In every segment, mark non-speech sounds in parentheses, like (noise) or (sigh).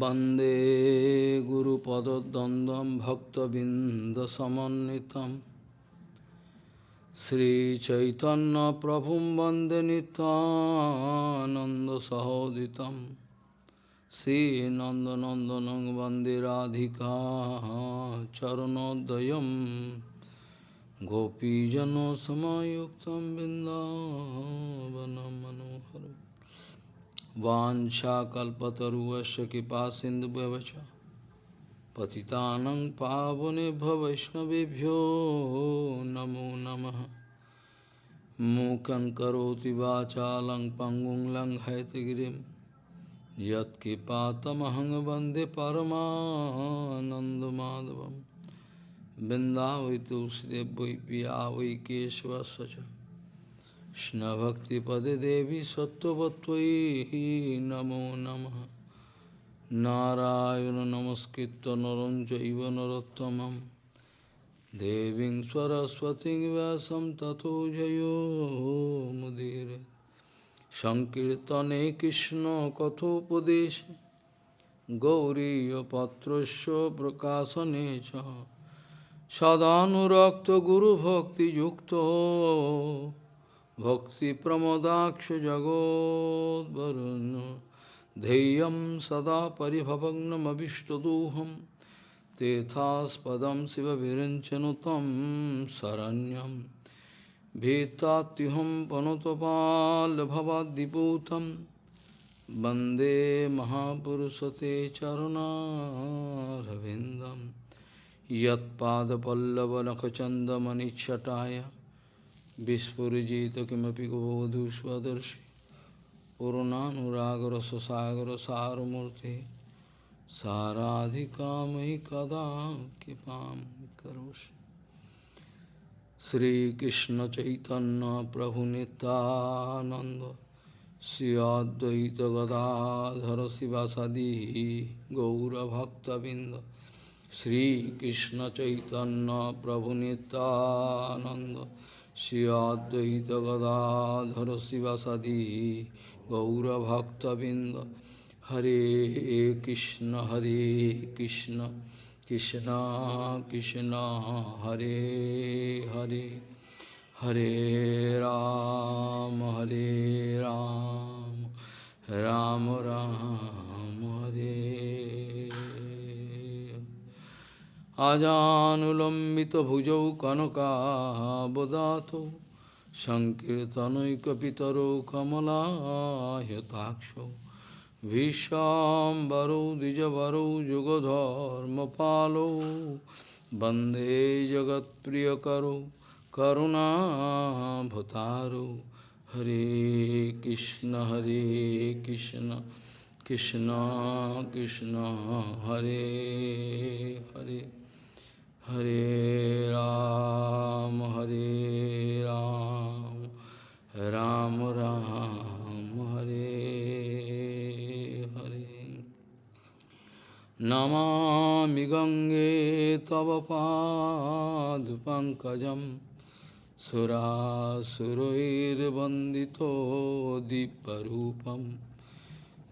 वन्दे गुरुपदद्वन्द्वं भक्तबिन्दसमन्वितं श्रीचैतन्यप्रभुं वन्दे नितानन्दसहोदितं श्रीनन्दनन्दनं वन्दे राधिका चरणोदयं गोपीजनसमायुक्तं बिन्दावनं वाञ्छाकल्पतरुवस्य कृपा सिन्धुभ्यवच। पतितानं पावनेभ्य वैष्णवेभ्यो नमो नमः। मूकं करोति वाचालं पङ्गुं लङ्घयतगिरिं यत्कृपातमहं वंदे परमानन्दमाधवं बिन्दावै तुलसीदेव वै पिया वै केशवस्य च কৃষ্ণভক্তিপদে দেবী সত্যবত্বয়ী নমো নম। নারায়ণ নমস্কৃত নরম চৈব নরোত্তম দেবী সরস্বতী ব্যাসম তথো জয়োমুদীর সংকীর্তনে কৃষ্ণ কথোপদেশ। গৌরীপত্রস্য প্রকাশনে চ। সদানুরক্ত গুরুভক্তিযুক্ত। भक्तिप्रमोदाक्षजगोद्वरुन् धैर्यं सदा परिभवग्नमभिष्टदोहं तेथास्पदं शिवविरञ्चनुतं शरण्यं भीतात्युहं पनुतपाल्भवाद्दिपूतं वन्दे महापुरुषते चरुणारविन्दं यत्पादपल्लवनखचन्दमनिच्छटाय विस्फुजित किमपि गोवधू स्वदर्शि सुसागर सारमूर्ति साराधिकामयि कदा कृपा करोषि। श्रीकृष्ण चैतन्य प्रभु नित्यानंद श्रियाद्वैत गदाधर शिवासादि गौरभक्तबिंद श्रीकृष्ण चैतन्य प्रभु Nityanand Shri Advaita Gadadhara Sivasadi Gaura Bhakta Binda Hare Krishna Hare Krishna Krishna Krishna Hare Hare Hare Ram Hare Ram Ram Ram Hare আজানুলম্বিতভুজৌ কনকাবদাতৌ সংকীর্তনৈকপিতরৌ কমলায়তাক্ষৌ ভীষ্মাম্বরৌ দ্বিজবরৌ যুগধর্মপালৌ বন্দে জগৎপ্রিয়করৌ করুণাভতারৌ হরে কৃষ্ণ হরে কৃষ্ণ কৃষ্ণ কৃষ্ণ, হরে হরে। हरे राम हरे राम राम राम, हरे हरे। नमा गंगे तव पादपङ्कजं सुरासुरैर्वन्दितो दिव्यरूपं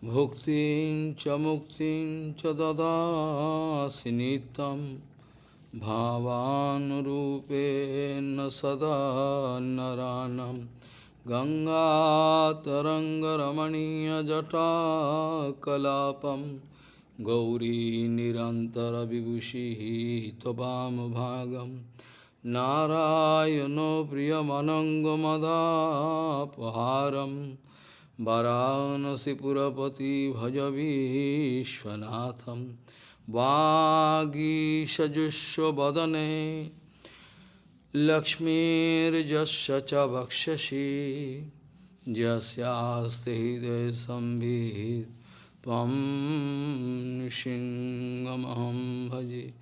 भुक्तिं च मुक्तिं च ददासि नित्यम्। भावानुरूपेण सदा नरानं गङ्गातरङ्गरमणीयजटाकलापं गौरी निरन्तरविभूषिः त्ववामभागं नारायणो प्रियमनङ्गमदापहारं वरानसिपुरपति भज विश्वनाथम् वागीषजुष्वदने लक्ष्मीर्जस्य च वक्षसि। यस्यास्ति हृदयसंवित् त्वं भजे।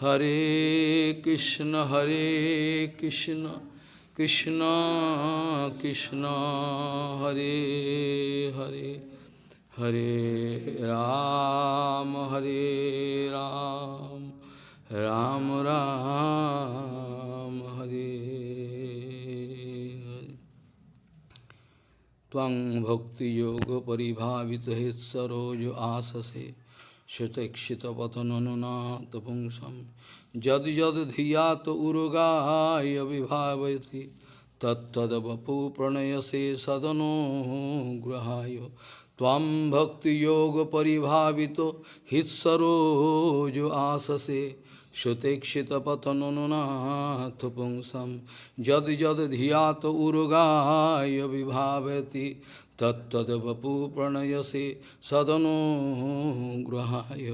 हरे कृष्ण हरे कृष्ण। कृष्ण कृष्ण, हरे Hare. Hare Ram, Hare Ram, Ram Ram, Hare Twang Bhakti Yoga Paribhavita Het Sarojo Asase Shutekshita Patananuna Tapungsam Jad Jad Dhyato Urugaya Vibhavati Tattadabapu Pranayase Sadano Grahayo त्वां भक्तियोगपरिभावितो हित्सरोजो आससे श्रुतेक्षितपतनुनाथ पुंसं यद् यद् धियात उरुगाय विभावति तत्तद्वपु प्रणयसे सदनो ग्रहाय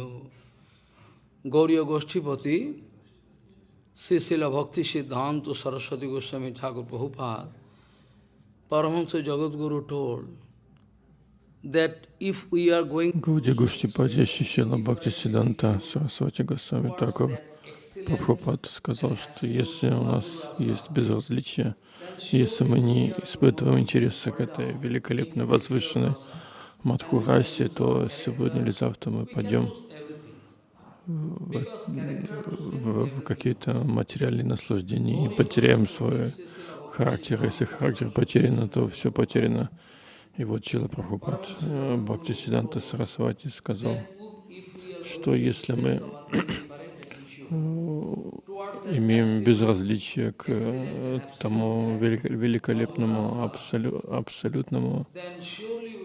गौरी गोष्ठीपति Srila Bhakti Siddhanta Saraswati Goswami Thakur Prabhupada, Paramahansa Jagadguru told Гауди Гуштипати Шишила Бхакти Сиданта Сарасвати Госвами Такур Прабхупад сказал, что если у нас есть безразличие, если мы не испытываем интереса к этой великолепной, возвышенной Мадхурасе, то сегодня или завтра мы пойдем в, в, в какие-то материальные наслаждения и потеряем свой характер. Если характер потерян, то все потеряно. И вот Чила Прабхупад э, Бхакти Сиданта Сарасвати сказал, что если мы э, имеем безразличие к э, тому великолепному, абсолю, абсолютному,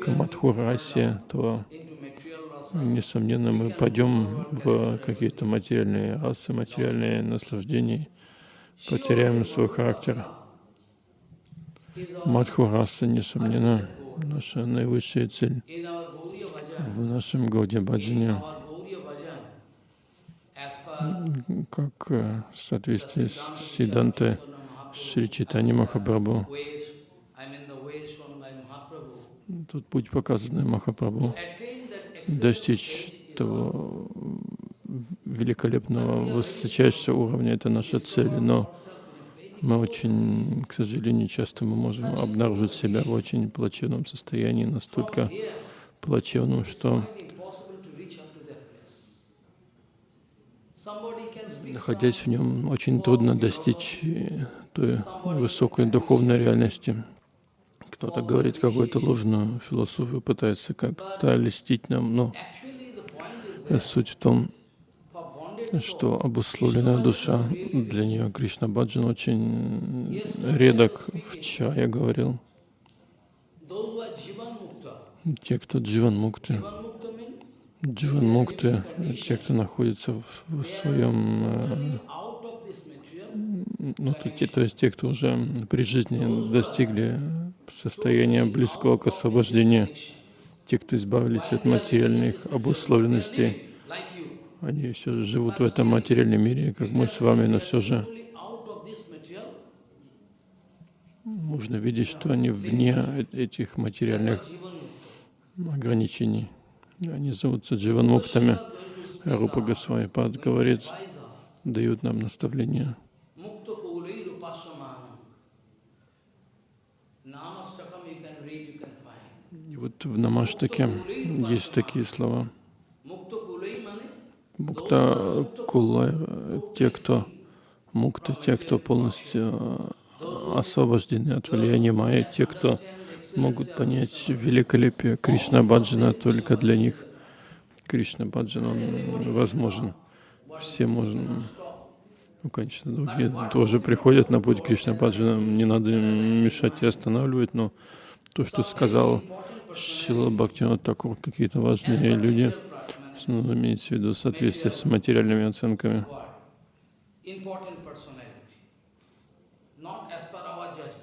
к Мадхурасе, то несомненно, мы пойдем в какие-то материальные расы, материальные наслаждения, потеряем свой характер. Мадху раса, несомненно, наша наивысшая цель в нашем Гауди Баджане, как в соответствии с Сидантой Шри Читани Махапрабху. Тут путь показанный Махапрабху. Достичь того великолепного, высочайшего уровня, это наша цель, но мы очень, к сожалению, часто мы можем обнаружить себя в очень плачевном состоянии, настолько плачевном, что находясь в нем, очень трудно достичь той высокой духовной реальности. Кто-то говорит какую-то ложную философию, пытается как-то листить нам, но суть в том, что обусловленная душа, для нее Кришна Баджан очень редок. Вчера я говорил, те, кто дживан мукты, дживан мукты, те, кто находится в, в своем э, ну, то, те, то есть те, кто уже при жизни достигли состояния близкого к освобождению, те, кто избавились от материальных обусловленностей, они все же живут в этом материальном мире, как мы с вами, но все же можно видеть, что они вне этих материальных ограничений. Они зовутся дживанмуктами. Рупа Госвами говорит, дают нам наставления. И вот в Намаштаке есть такие слова. Мукта кулай, те, кто мукта, те, кто полностью освобождены от влияния майя, те, кто могут понять великолепие Кришна Баджана, только для них Кришна Баджан, он возможен. Все можем, ну, конечно, другие тоже приходят на путь Кришна Баджана, не надо мешать и останавливать, но то, что сказал Шила Бхактивинод Такур, какие-то важные люди, ну, имеется в виду соответствие с материальными оценками.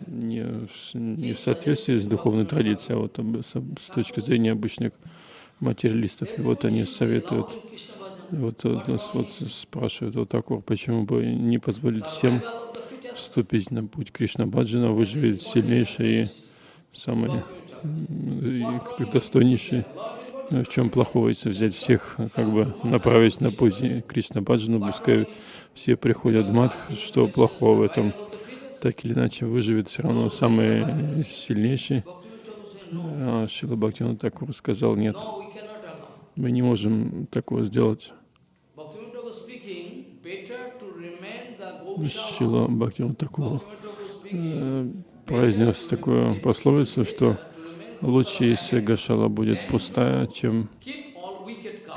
Не, не в соответствии с духовной традицией, а вот с, точки зрения обычных материалистов. И вот они советуют, вот нас вот спрашивают вот Такур, почему бы не позволить всем вступить на путь Кришна Баджана, выживет сильнейший и самый достойнейший. Ну, в чем плохого, если взять всех, как бы направить на путь Кришна Баджану, пускай все приходят в Мадх, что плохого в этом? Так или иначе выживет все равно самый сильнейший. А Шила Бхактивinoda Такур сказал, нет, мы не можем такого сделать. Шила Бхактивinoda Такур э, произнес такую пословицу, что лучше, если Гашала будет пустая, чем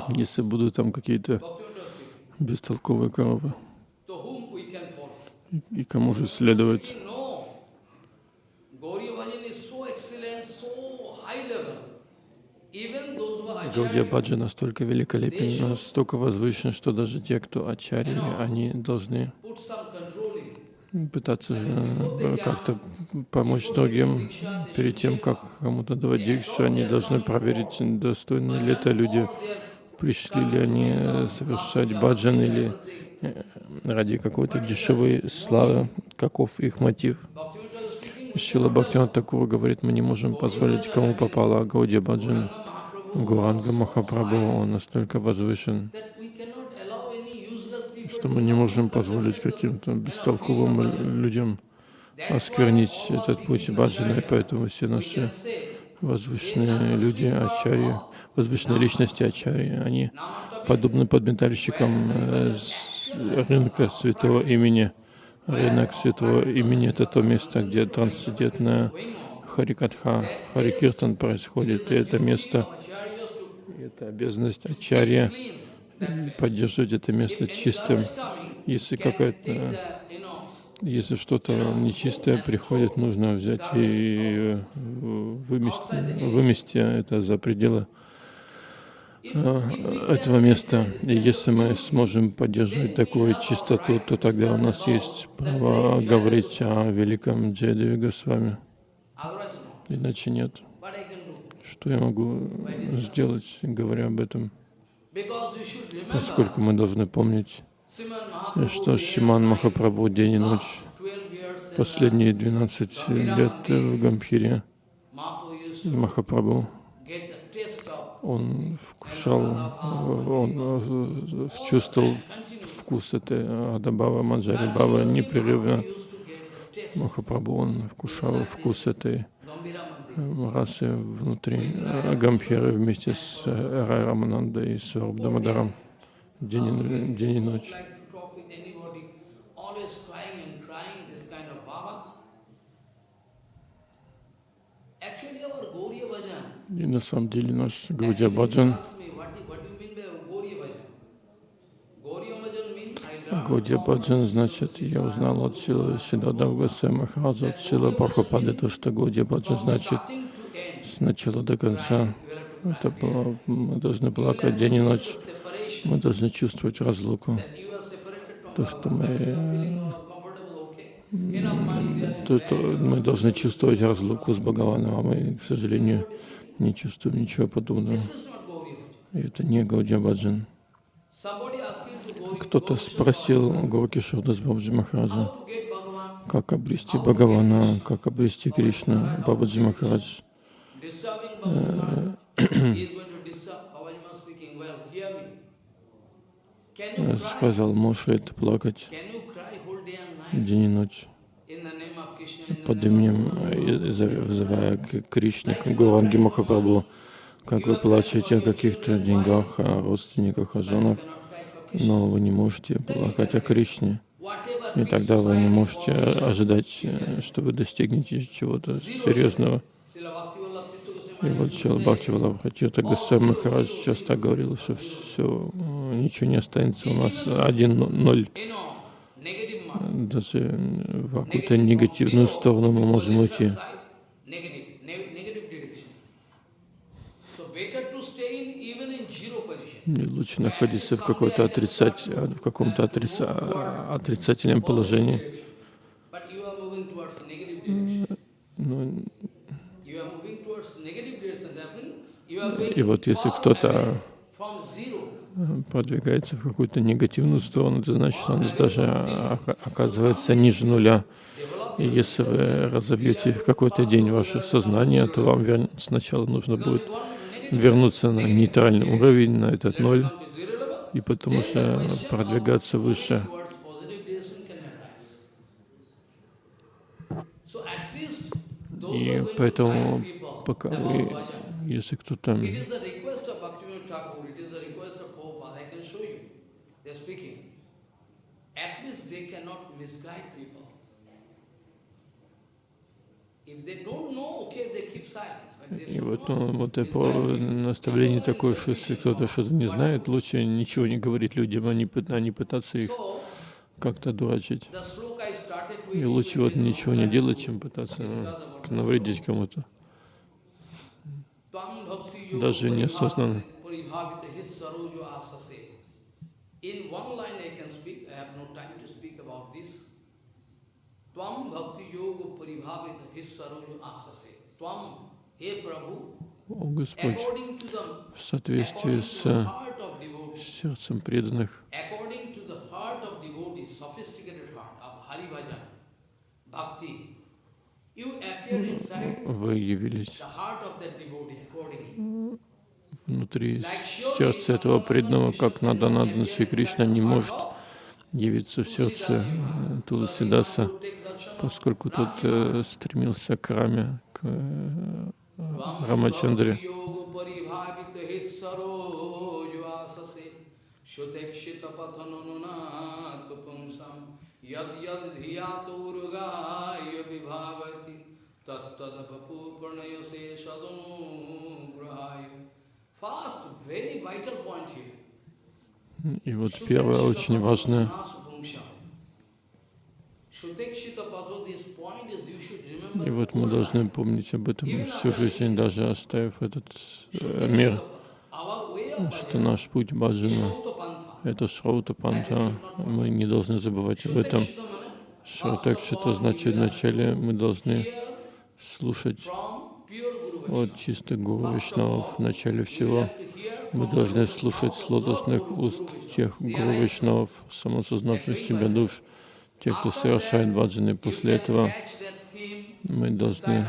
Если будут там какие-то бестолковые коровы, и кому же следовать? Гаудия Баджа настолько великолепен, настолько возвышен, что даже те, кто ачарьи, они должны put some control in. Пытаться э, как-то помочь другим перед тем, как кому-то давать дикшу, они должны проверить, достойны ли это люди, пришли ли они совершать баджан или э, ради какой-то дешевой славы, каков их мотив. Шила Бхактивинод Такура говорит, мы не можем позволить кому попало Гаудия Баджан. Гуранга Махапрабху, он настолько возвышен, that we cannot allow any useless people что мы не можем позволить каким-то бестолковым лю- людям осквернить этот путь баджана, и поэтому все наши возвышенные люди, ачарьи, возвышенные личности ачарьи, они подобны подметальщикам э, рынка святого имени. Рынок святого имени — это то место, где трансцендентная Харикатха, Харикиртан происходит, и это место, это обязанность ачарья поддерживать это место чистым. Если какая-то, если что-то нечистое приходит, нужно взять и вымести, вымести это за пределы э, этого места. И если мы сможем поддерживать такую чистоту, то тогда у нас есть право говорить о великом Госвами. otherwise no. Иначе нет. Что я могу сделать, говоря об этом? Поскольку мы должны помнить, что Шиман Махапрабху день и ночь 12 years in, Последние 12 лет в used и to Махапрабху, он вкушал, он э, чувствовал вкус этой Адабава, Манджари. Бава непрерывно. Махапрабху, он вкушал вкус этой э, расы внутри э, Гамбхиры вместе с э, Рай Раманандой и с Варбдамадаром день день и ночь. И на самом деле наш Гаудия Баджан, ask me, what, do- what do you mean by Gauriya Bhajan? Gauriya Bhajan Гаудия Баджан, значит, я узнал от Шила Шидадав Госвами Махараджа, от Шила Прабхупады, то, что Гаудия Баджан значит starting to end. с начала до конца. Это было- мы должны плакать день и ночь. Мы должны чувствовать разлуку. То, что мы, то, то мы должны чувствовать разлуку с Бхагаваном, а мы, к сожалению, не чувствуем ничего подобного. И это не Гаудия Баджан. Кто-то спросил Горки Шурдас Бабаджи Махараджа, как обрести Бхагавана, как обрести Кришну. Бабаджи Махарадж э, cry? сказал, можешь это плакать день и ночь под именем, э, взывая к Кришне, к Гуранги Махапрабху, как вы плачете о каких-то деньгах, о родственниках, о женах, но вы не можете плакать о Кришне. И тогда вы не можете ожидать, э, что вы достигнете чего-то серьезного. И вот Шила Бхакти Валабхатита Госвами Махарадж часто говорил, что все, ничего не останется у нас один но- ноль. Даже в какую-то негативную сторону мы можем уйти. И лучше находиться в в каком-то отрица- отрицательном положении. Direction. Ну, и вот если кто-то продвигается в какую-то негативную сторону, это значит, он даже ока- оказывается ниже нуля. И если вы разовьете в какой-то день ваше сознание, то вам сначала нужно будет вернуться на нейтральный уровень, на этот ноль, и потому что продвигаться выше. И поэтому, пока вы, если кто-то. At least they cannot misguide people. If they don't know, okay, they keep silence. But they И вот, ну, вот наставление Not такое, что если кто-то что-то не знает, лучше ничего не говорить людям, а не, а не пытаться их как-то дурачить. И лучше вот ничего не делать, чем пытаться ну, навредить кому-то. Даже неосознанно. In one line I can speak, I have no time to speak about this. Tvam bhakti yoga paribhavita his sarojo asase. Tvam, he Prabhu, О Господь, в соответствии с сердцем преданных, вы явились внутри сердца этого преданного, как Наданадана Шри Кришна не может явиться в сердце э, Туласидаса, поскольку тот э, стремился к Раме, к э, Рамачандре. यद यद धियातुर्गाय विभावति तत्तदपु प्रणय से सदनुग्रहाय First, very vital point here. и вот первое очень важное, и вот мы должны помнить об этом всю жизнь, даже оставив этот э, мир, что наш путь баджана — это шраута панта. Мы не должны забывать об этом. Шраутакшита значит вначале мы должны слушать от чистых гуру Вишнавов в начале всего. Мы должны слушать с лотосных уст тех гуру Вишнавов, самосознавших себя душ, тех, кто совершает баджаны. После этого мы должны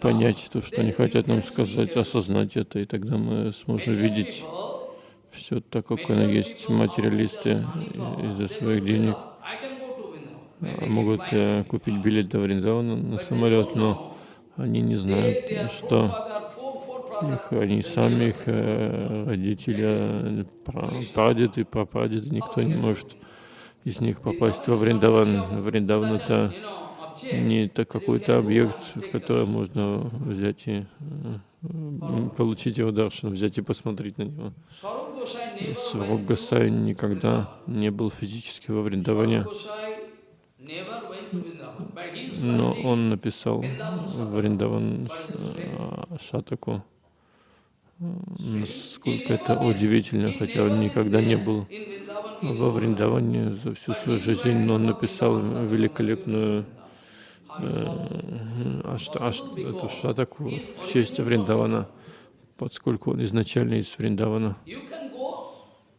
понять то, что они хотят нам сказать, осознать это, и тогда мы сможем видеть все так, как оно есть. Материалисты из-за своих денег а, могут э, купить билет до Вриндавана на самолет, но они не знают, что их, они сами, их э, родители, э, пра- прадеды, прапрадеды, никто не может из них попасть во Вриндаван. Вриндаван — это не какой-то объект, в который можно взять и э, получить его даршан, взять и посмотреть на него. Сваруб Гасай никогда не был физически во Вриндаване, но он написал Вриндаван а, Шатаку. Насколько это удивительно, хотя он никогда не был во Вриндаване за всю свою жизнь, но он написал великолепную э, ашта, ашт- эту в честь Вриндавана, поскольку он изначально из Вриндавана.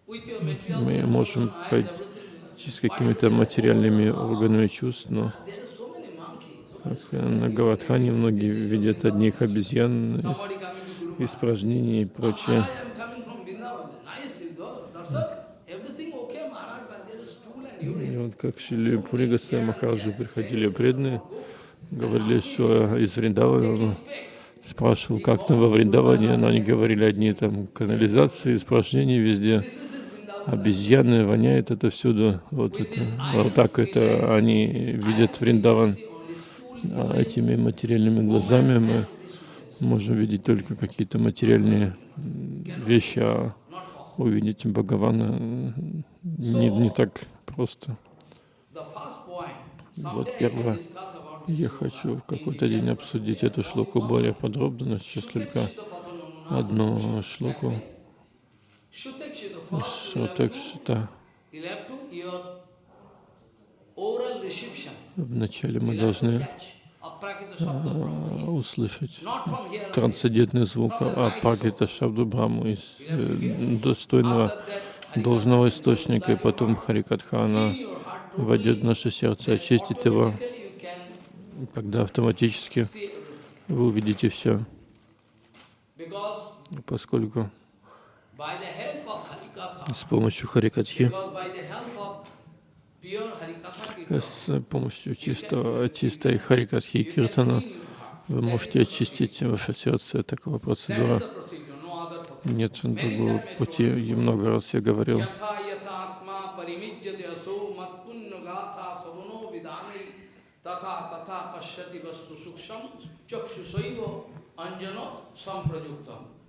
Мы можем пойти с какими-то материальными органами чувств, но как на Гавадхане многие видят одних обезьян, испражнений и прочее. И вот как Шили Пуригаса Махараджи приходили преданные, говорили, что из Вриндавана, спрашивал, как там во Вриндаване, но они говорили одни там канализации, испражнения везде, обезьяны, воняет это всюду, вот это, вот так это они видят Вриндаван. А этими материальными глазами мы можем видеть только какие-то материальные вещи, а увидеть Бхагавана м, не, не так просто. Вот первое. Я хочу в какой-то день обсудить эту шлоку более подробно, но сейчас только одну шлоку. Шатакшита. Вначале мы должны услышать трансцендентный звук Апагита Шабду Браму из э, достойного должного источника, и потом Харикатха, она войдет в наше сердце, очистит его, тогда автоматически вы увидите все, поскольку с помощью Харикатхи, с помощью чистого, чистой Харикатхи и Киртана вы можете очистить ваше сердце. Такова процедура. Нет другого пути. И много раз я говорил. तथा तथा पश्यति वस्तु सूक्ष्म चक्षुषैव अंजनो संप्रयुक्तम According to a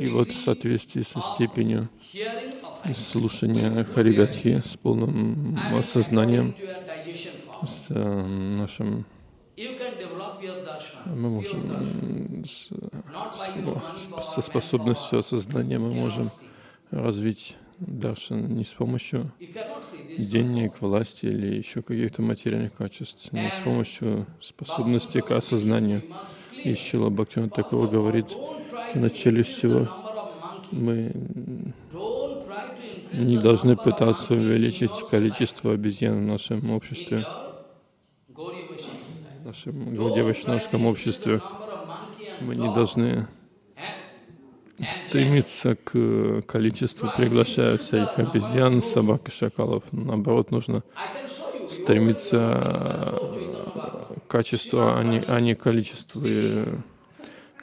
и вот в соответствии со степенью слушания Харигатхи с полным осознанием, с э, нашим мы можем с- power, со способностью осознания мы можем развить даршан не с помощью денег, власти или еще каких-то материальных качеств, но с помощью способности к осознанию. И. Шила First такого говорит, в начале всего мы не должны пытаться увеличить количество обезьян в нашем обществе, в нашем the обществе. Мы не должны стремиться к количеству приглашая всяких обезьян, собак и шакалов. Наоборот, нужно стремиться к качеству, а не, а не количеству.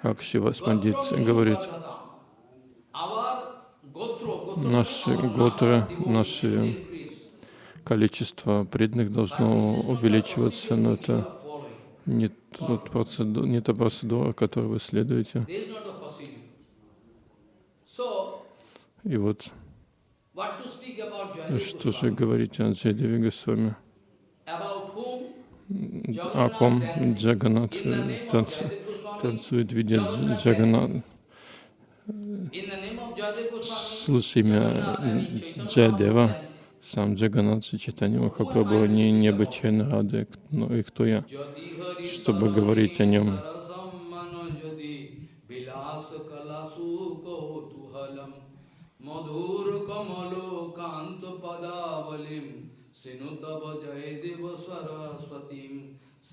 Как Шивас Пандит говорит, Наши готры, наши количество преданных должно увеличиваться, но это не, тот процеду- не та процедура, которой вы следуете. И вот, что же говорить о Джайдеве Госвами? О ком Джаганат танцу- танцует, видя Дж- Джаганат. Слыша имя Джайдева, сам Джаганат Читани Махапрабху, они необычайно рады. Ну и кто я? чтобы говорить о нем. মধুর কমল কান্ত পদাবলিম সিনু তব জয় দেব সরস্বতীম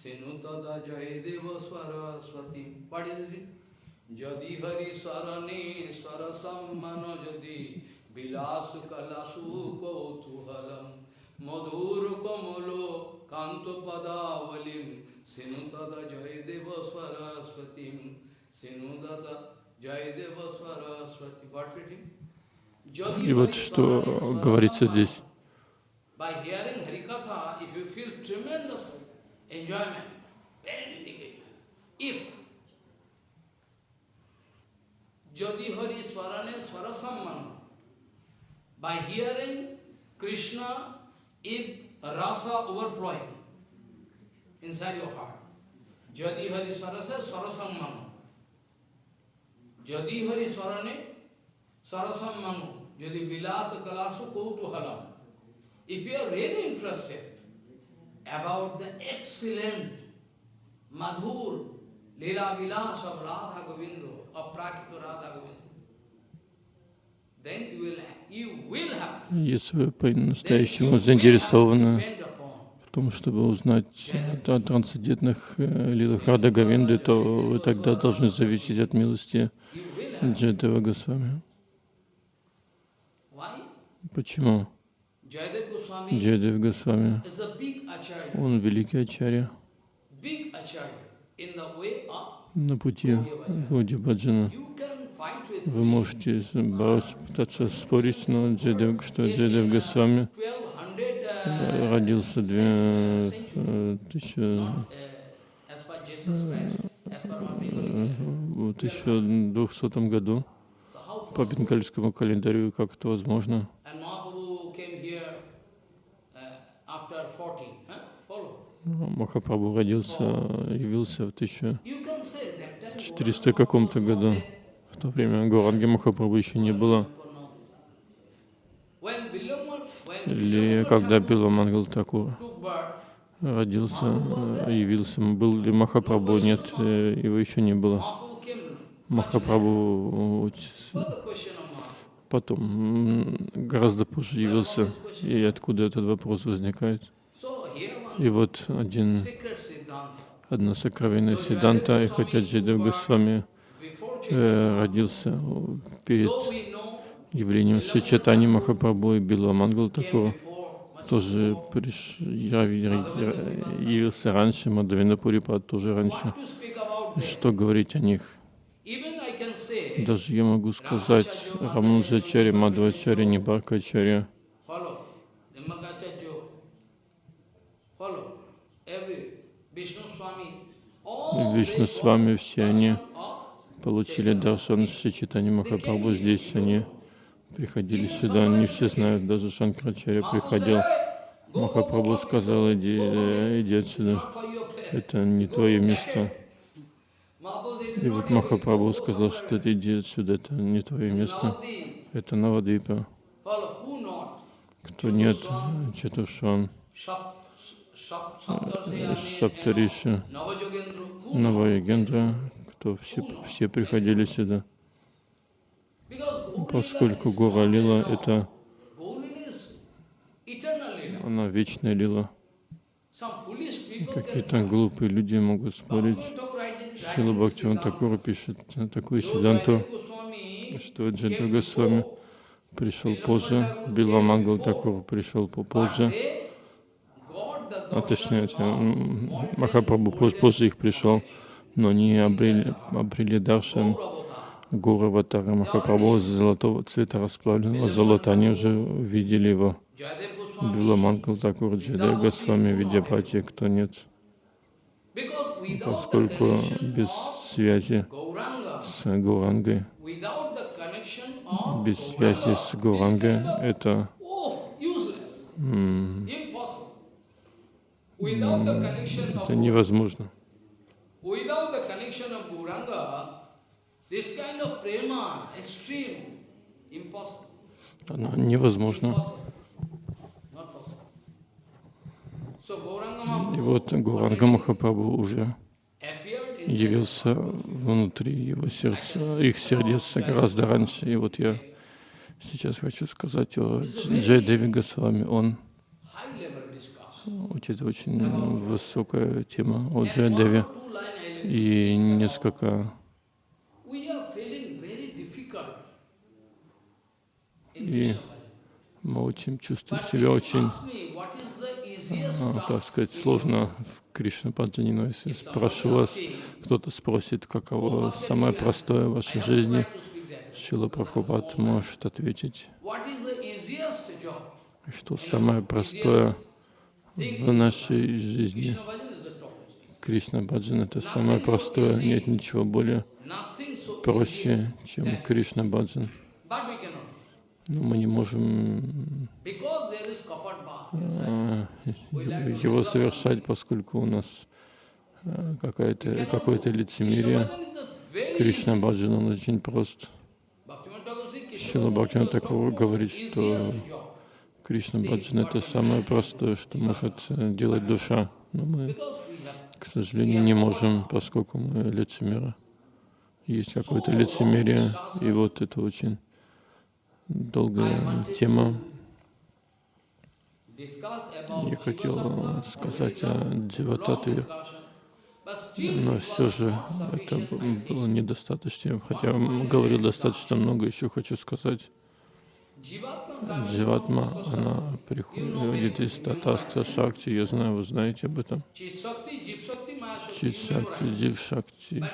Sinutada Jayadeva Swaraswati. What is it? Jadi Hari Sarane Swarasam Manojadi Vilasu Kalasu Kautuhalam Madhur Kamalo Kantopadawalim Sinutada Jayadeva Swaraswati Sinutada Jayadeva Swaraswati. What reading? И вот что говорится здесь. By hearing Harikatha, if you feel tremendous enjoyment, very big. If Jodi Hari Swarane Swarasamman, by hearing Krishna, if rasa overflowing inside your heart, Jodi Hari Swarase Swarasamman, Jodi Hari Swarane Swarasamman, Jodi Vilasa Kalasu Kautuhalam, if you are really interested about the excellent Madhur Leela Vilas of Radha Govinda, of Prakita Radha Govinda, then you will, you will have Если вы по-настоящему заинтересованы в том, чтобы узнать о трансцендентных э, лилах Рада Говинды, то вы тогда должны зависеть от милости. Джайдева Госвами. Почему? Джайдев Госвами, он великий ачарья. На пути Гауди Баджана. Вы можете бороться, пытаться спорить, но Джайдев, что Джайдев Госвами 1200 родился э, в 1200 году по бенгальскому календарю, как это возможно. And Mahaprabhu came here uh, after 40. Huh? Follow. Махапрабху родился, явился в 1400 You can say that time четыреста каком-то году. В то время Гуранги Махапрабху еще не было. Или когда Биламангал Такур родился, явился, был ли Махапрабху? Нет, э, его еще не было. Махапрабху потом, гораздо позже явился. И откуда этот вопрос возникает? И вот один, одна сокровенная Сиданта, и хотя Джидев Госвами э, родился перед явлением Шичатани Махапрабху и Билла Мангал такого, тоже приш... я- я- явился раньше, Мадавина Пурипад тоже раньше. Что говорить о них? Даже я могу сказать Рамануджачари, Мадхвачари, Нибаркачари, Вишну с вами, все они получили даршан Шри Читани Махапрабху. Здесь они приходили сюда, не все знают, даже Шанкарачаря приходил. Махапрабху сказал, иди, иди отсюда, это не твое место. И вот Махапрабху сказал, что иди отсюда, это не твое место, это Навадвипа. Кто нет, Четушан, Саптариши, Навайогендра, кто все, все приходили сюда. Поскольку Гора Лила — это она вечная лила. Какие-то глупые люди могут спорить. Шила Бхактиван Такура пишет такую седанту, что Джаду Госвами пришел позже, Била Мангал Такур пришел попозже, точнее, Махапрабху позже их пришел, но они обрели, обрели даршан Гуру Аватара Махапрабху золотого цвета расплавленного золота, они уже видели его. Била Мангал Такур Джидай Госвами Видяпати, кто нет, поскольку без связи с Гурангой, без связи с Гурангой, это это невозможно. Оно невозможно. И вот Гуранга Махапрабху уже явился внутри его сердца, их сердец гораздо раньше. И вот я сейчас хочу сказать о Джей Деви Госвами. Он учит очень высокая тема. О Джей Деви и несколько. И мы очень чувствуем себя очень а, так сказать, сложно в Кришна Паджани, но если спрошу вас, кто-то спросит, каково самое простое в вашей жизни, Шила Прабхупад может ответить, что самое простое в нашей жизни. Кришна Баджан — это самое простое, нет ничего более проще, чем Кришна Баджан. Но мы не можем а, его совершать, поскольку у нас а, какое-то какое лицемерие. Кришна Баджан, он очень прост. Шила Бхактина такого говорит, что Кришна Баджан — это самое простое, что может делать душа. Но мы, к сожалению, не можем, поскольку мы лицемеры. Есть какое-то лицемерие, и вот это очень долгая тема. Я хотел сказать о Дживататве, но все же это было недостаточно, хотя говорил достаточно много, еще хочу сказать. Дживатма, она приходит из Татаста Шакти, я знаю, вы знаете об этом. Чит Шакти, Джив Шакти.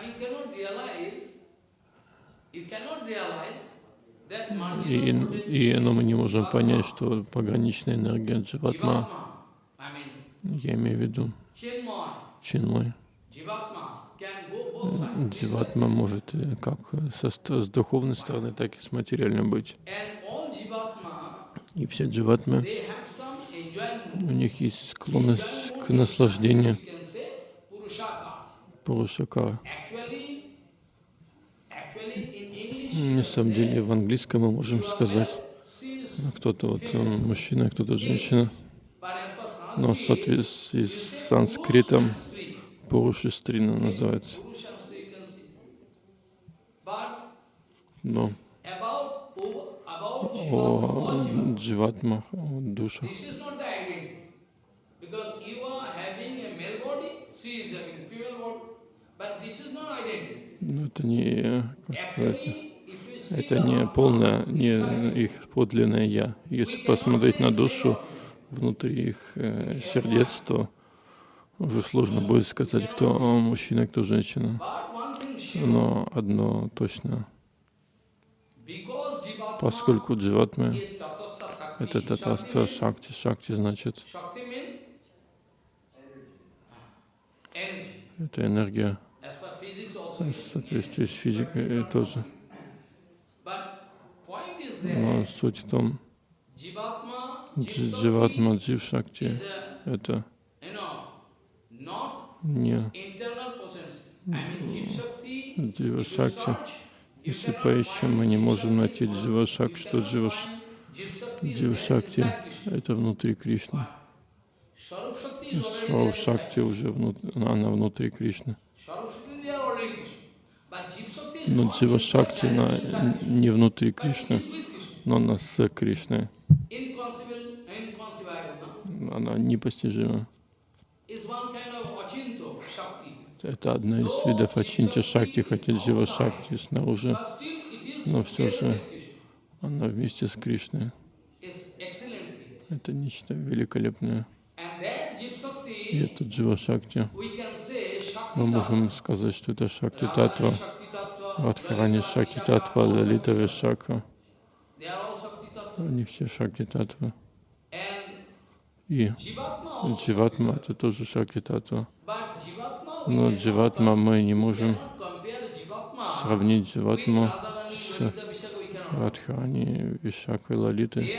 И, и, но мы не можем понять, что пограничная энергия Дживатма, я имею в виду Чинмой, Дживатма может как со, с духовной стороны, так и с материальной быть. И все дживатмы, у них есть склонность к наслаждению Пурушака. На самом деле в английском мы можем сказать, кто-то вот мужчина, кто-то женщина, но в соответствии с санскритом Пурушистрина называется. Но о дживатмах, о душах. Но это не, как сказать, это не полное, не их подлинное «я». Если посмотреть на душу внутри их э, сердец, то уже сложно будет сказать, кто мужчина, кто женщина. Но одно точно. Поскольку дживатмы — это татаста шакти. Шакти значит — это энергия. в соответствии с физикой тоже. Но суть в том, Дживатма, Джив-Шакти это you know, not не internal potency. I mean, Jiv Shakti, if you Джива-Шакти. Если поищем, мы не можем найти. Джива-Шак, что cannot Джива, find Jiv Shakti is Джива-Шакти это внутри Кришны. Шакти inside. уже внутри, она внутри Кришны. Но Джива Шакти она не внутри Кришны, но она с Кришной. Она непостижима. is one kind of achinto Shakti. Это одна из видов Ачинти Шакти, хотя Джива Шакти снаружи, но все же она вместе с Кришной. Это нечто великолепное. И это Джива Шакти. Мы можем сказать, что это Шакти Татва, Радхарани Шакти Татва, Лалита. Вишака. Они все Шакти Татва. И Дживатма это тоже Шакти Татва. Tattva. But Jivatma we Но Дживатма мы не можем сравнить Дживатму с. Радхарани, Вишакой, Лалитой.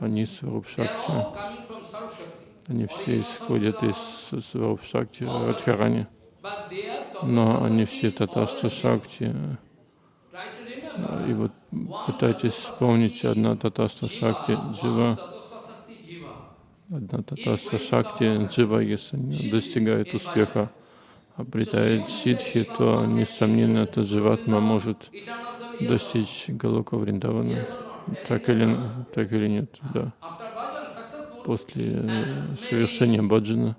Они Сваруб They are Шакти. all coming from Swarup Shakti. Они все исходят из Сваруп Шакти, Радхарани. Но они все Татаста Шакти. И вот пытайтесь вспомнить одна Татаста Шакти, Джива, одна Татаста Шакти, Джива, если достигает успеха, обретает сиддхи, то, несомненно, этот Дживатма может достичь Голока Вриндавана. Так или, так или нет, да. После э, совершения баджана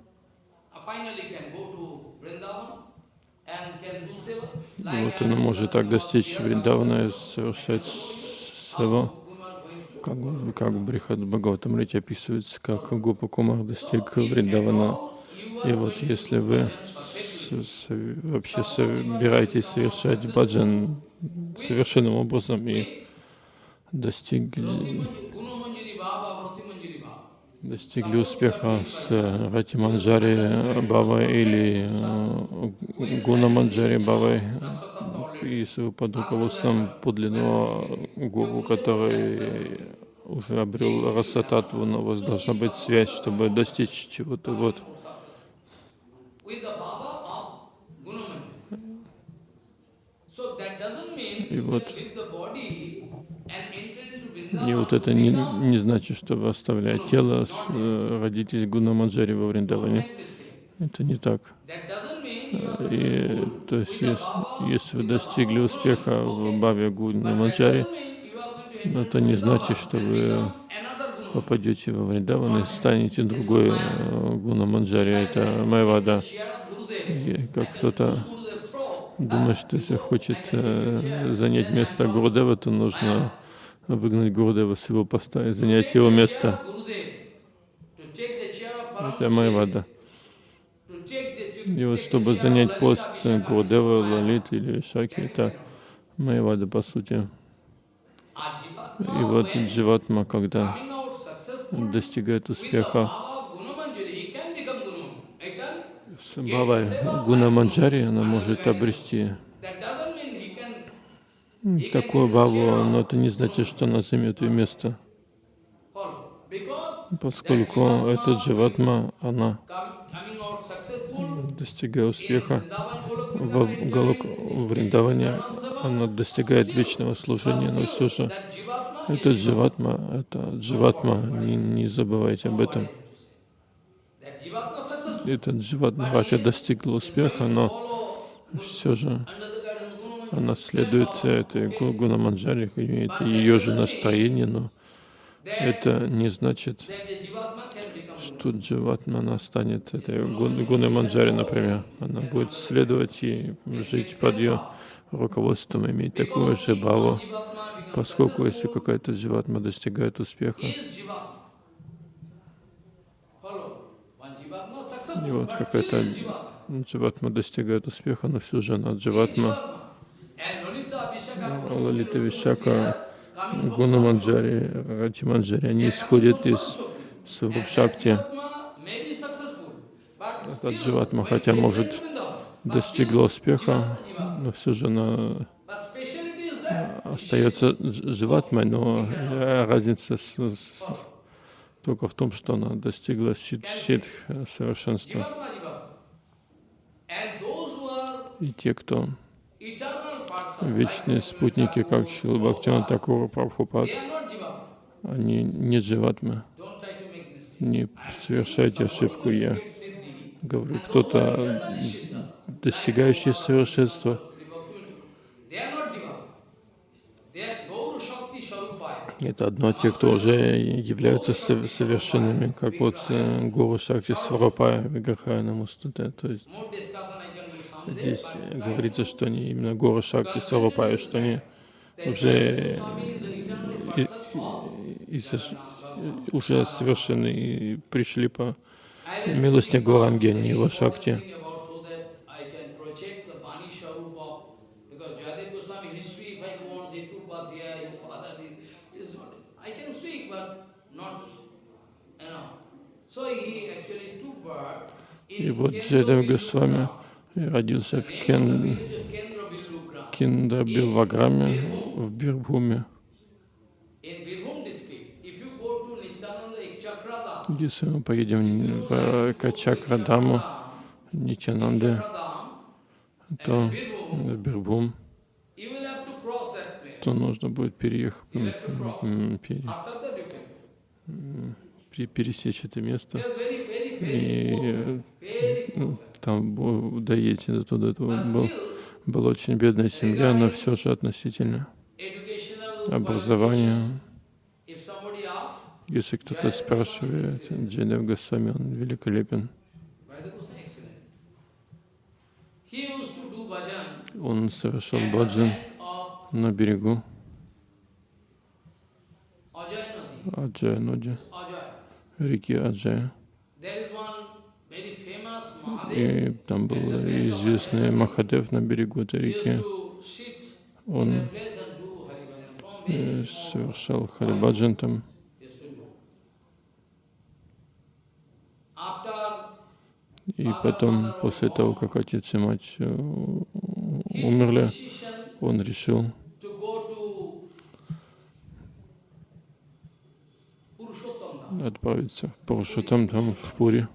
вот он может так достичь Вриндавана и совершать сева, как, как Брихат Бхагаватам Рите описывается, как Гопа Кумар достиг Вриндавана. И вот если вы вообще собираетесь совершать баджан совершенным образом и достигли, достигли успеха с Рати Манджари Бавой или э, Гуна Манджари Бавой, и под руководством подлинного гуру, который уже обрел расататву, но у вас должна быть связь, чтобы достичь чего-то. Вот. И вот. И вот это не, не значит, что вы оставляете тело, э, родитесь Гунамаджари во Вриндаване. Это не так. И, то есть, если, если вы достигли успеха в Баве Гунамаджари, это не значит, что вы попадете во Вриндаван и станете другой э, Гунамаджари. Это Майвада. И как кто-то думает, что если хочет э, занять место Гурудева, то нужно выгнать Гурудева с его поста и занять его место. Это Майвада. И вот чтобы занять пост Гурудева, Лалит или Шаки, это Майвада по сути. И вот Дживатма, когда достигает успеха с Гуна Манджари, она может обрести такую Баву, но это не значит, что она займет ее место, поскольку эта Дживатма, она достигая успеха в Галок в Вриндаване, она достигает вечного служения, но все же это Дживатма, это Дживатма, не, не забывайте об этом. Эта Дживатма хотя достигла успеха, но все же она следует этой Гу- Гунаманджари, имеет ее же настроение, но это не значит, что Дживатма она станет этой Гун- Гунаманджари, например. Она будет следовать и жить под ее руководством, иметь такую же баву, поскольку если какая-то Дживатма достигает успеха, и вот какая-то Дживатма достигает успеха, но все же она Дживатма, Лалита Вишака, Гуна Манджари, Рати Манджари, они исходят из Сварупшакти. Этот Дживатма, хотя может достигла успеха, но все же она that остается дж- живатмой, но разница с- с- только в том, что она достигла сит- ситх э, совершенства. И те, кто вечные спутники, как Шила Бхактиван Такура Прабхупад, они не дживатмы. Не совершайте ошибку я. Говорю, кто-то достигающий совершенства, это одно те, кто уже являются сов- совершенными, как вот э, Гуру Шакти Сварапая Виграхая Намустуте. То есть здесь э, говорится, что они именно Гуру Шакти Сварапая, что они уже, и- и сош- уже совершены и пришли по милости Гуранги, его Шакти. И вот Джедав Госвами. Родился в Кен... Киндабилваграме в Бирбхуме. Если мы поедем в Качакрадаму, Нитянанде, то в Бирбхум, то нужно будет переехать, пересечь это место. И там доедете до туда. Это But был, была очень бедная семья, но все же относительно образования. asks, Если кто-то спрашивает, Джедев Госвами, он великолепен. Он совершал баджан на берегу Ajay Nadi. Аджая Ноди, Ajay. реки Аджая. There is one very famous И там был известный Махадев на берегу этой реки. Он э, совершал Харибаджан там. И потом, после того, как отец и мать э, умерли, он решил отправиться в Парашутам там, в Пури.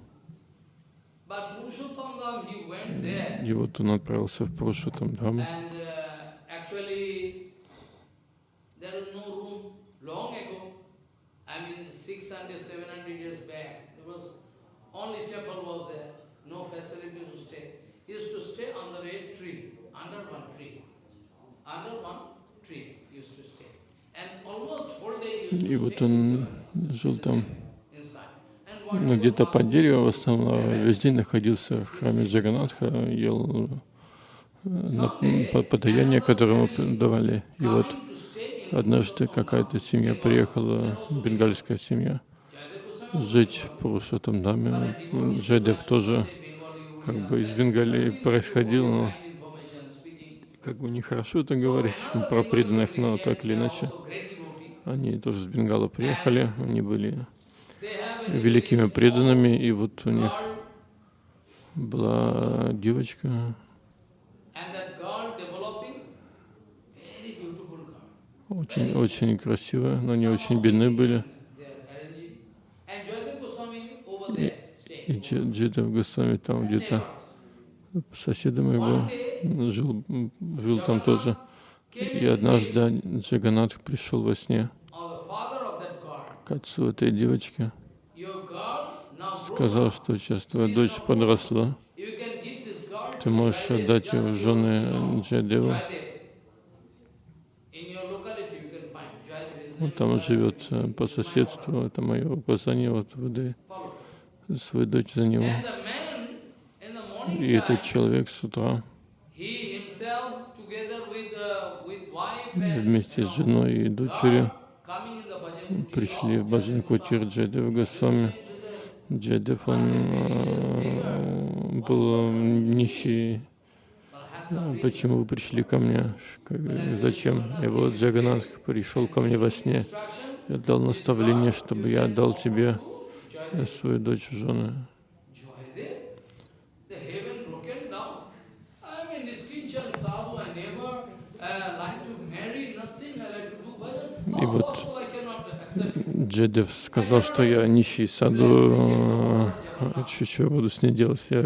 But Purushottam Dham, he went there И вот он отправился в Парашутам там. and uh, actually there is no room long ago. I mean 600, 700 years back. There was only temple was there, no facility to stay. He used to stay under a tree, under one tree. Under one tree he used to stay. And almost whole day he used И вот он жил там, ну, где-то под деревом, в основном весь день находился в храме Джаганатха, ел э, подаяние, которое ему давали. И вот однажды какая-то семья приехала, бенгальская семья, жить в Пурушатам Даме. Джайдев тоже как бы из Бенгалии происходил, но как бы нехорошо это говорить про преданных, но так или иначе. Они тоже с Бенгала приехали, они были великими преданными, и вот у них была девочка, очень, очень красивая, но они очень бедны были. И, и Джидав Госвами там где-то соседом его жил, жил там тоже. И однажды Джаганатх пришел во сне Or the father of that girl. К отцу этой девочки, сказал, что сейчас твоя дочь подросла, ты можешь отдать ее в жены name Он там живет э, по соседству, это мое указание, вот выдай свою дочь за него. И этот человек с утра uh, вместе с женой и дочерью пришли в Баджан Кутир Госвами. джедев он э, был нищий. Ну, почему вы пришли ко мне? Зачем? И вот Джаганатх пришел ко мне во сне. Я дал наставление, чтобы я дал тебе свою дочь жены. И вот Джедев сказал, что я нищий саду, а что буду с ней делать? Я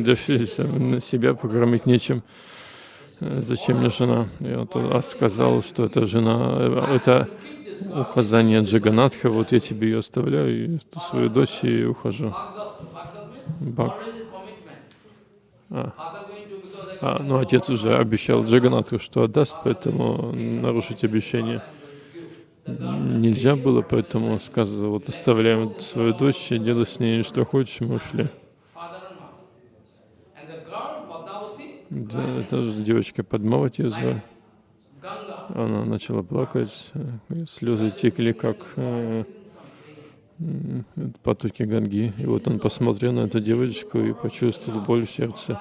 даже на себя покормить нечем. Зачем мне жена? И он сказал, что это жена, это указание Джаганатха, вот я тебе ее оставляю, и свою дочь и ухожу. Бак. А. а, ну отец уже обещал Джаганатху, что отдаст, поэтому нарушить обещание нельзя было, поэтому сказал, вот оставляем свою дочь и делай с ней что хочешь, мы ушли. Да, это же девочка Падмавати ее звали. Она начала плакать, слезы текли, как э, потоки Ганги. И вот он посмотрел на эту девочку и почувствовал боль в сердце,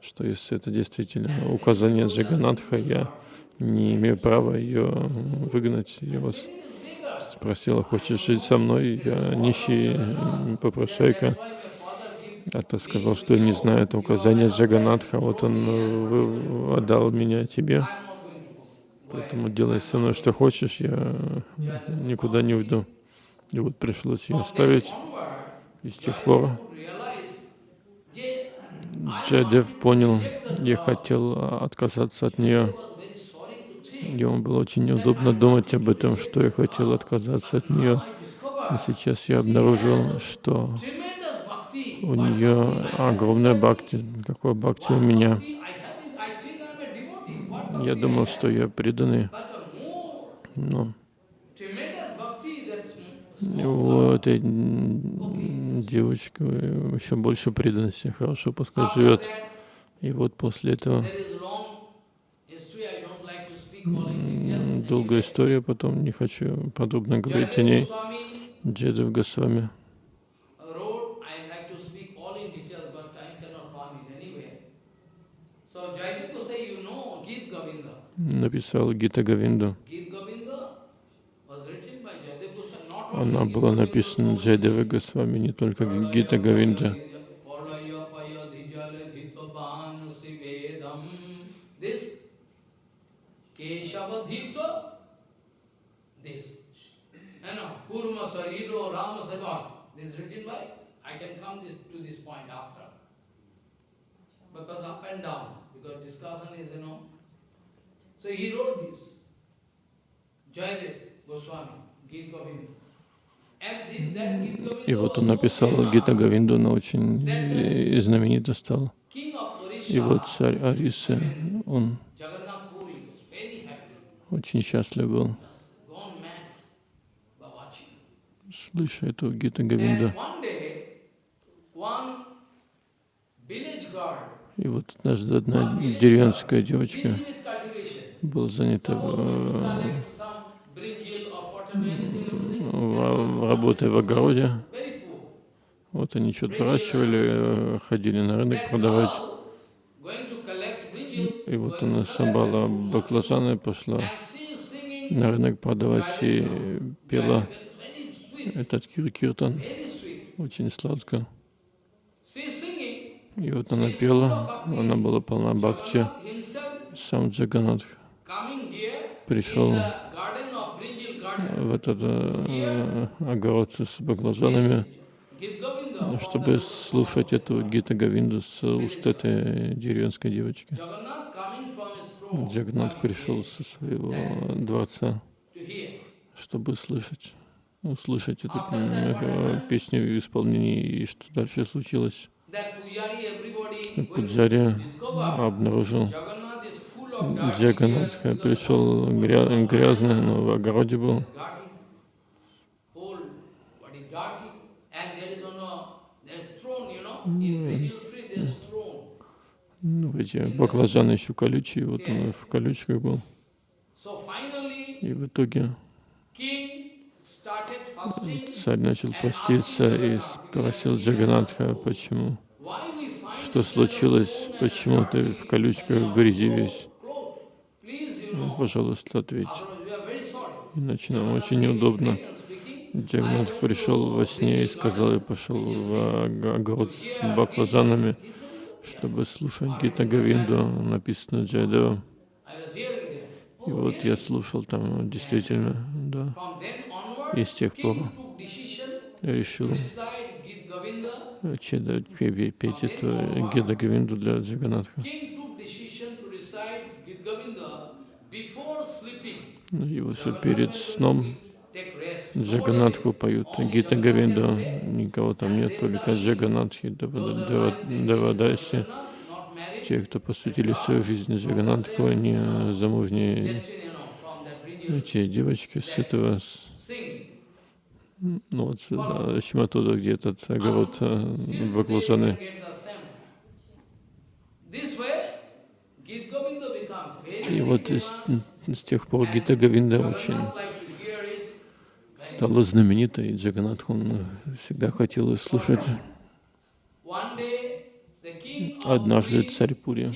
что если это действительно указание Джаганатха, я не имею права ее выгнать. Я вас спросила, хочешь жить со мной? Я нищий попрошайка. А ты сказал, что не знаю это указание Джаганатха, вот он э, отдал меня тебе. Поэтому делай со мной что хочешь, я никуда не уйду. И вот пришлось ее оставить. И с тех пор Джадев понял, я хотел отказаться от нее. Ему было очень неудобно думать об этом, что я хотел отказаться от нее. И сейчас я обнаружил, что у нее огромная бхакти. Какое бхакти у меня? Я думал, что я преданный. Но у этой девочки еще больше преданности. Хорошо, пускай живет. И вот после этого долгая история, потом не хочу подробно говорить о ней. Джедов Госвами. написал Гита Гавинду. Она была написана Джайдева Госвами, не только Гита Гавинда. Kurma Sariro Rama Sarva. This is written by, I can come this, to this point after. Because up and down, because discussion is, you know, so he wrote this. Jayadev Goswami, Gita Govinda. И вот он написал Гита Гавинду, она очень знаменита стала. И вот царь Арисы, он очень счастлив был, слыша эту Гита Гавинду. И вот однажды одна деревенская девочка была занята в, работой в огороде. Вот они что-то выращивали, ходили на рынок продавать. И вот она собрала баклажаны, пошла на рынок продавать и пела этот кир-киртан. Очень сладко. И вот она пела, она была полна бхакти. Сам Джаганатх пришел в этот э, огород с баклажанами, чтобы слушать эту Гита Гавинду с уст этой деревенской девочки. Джагнат пришел со своего дворца, чтобы слышать, услышать эту э, песню в исполнении, и что дальше случилось. Пуджари обнаружил Джаганатха, пришел грязный, но в огороде был. Ну, эти баклажаны еще колючие, вот он в колючках был. И в итоге царь начал поститься и спросил Джаганатха, почему, что случилось, почему ты в колючках грязи весь. Ну, пожалуйста, ответь. Иначе нам очень неудобно. Джагнат пришел во сне и сказал, я пошел в огород с баклажанами, чтобы слушать Гита Гавинду, написанную Джайдева. И вот я слушал там действительно, да. И с тех пор решил петь эту Гида Гавинду для Джаганатха. Ну, и вот перед сном Джаганатху поют Гита Гавинду, никого там нет, только Джаганатхи, Давадаси. Те, кто посвятили свою жизнь Джаганатху, они замужние эти девочки с этого, ну вот, да, Шиматуда, где этот огород баклажаны. И вот с, с тех пор Гита Гавинда очень стала знаменитой, и Джаганатх, он всегда хотел ее слушать. Однажды царь Пури,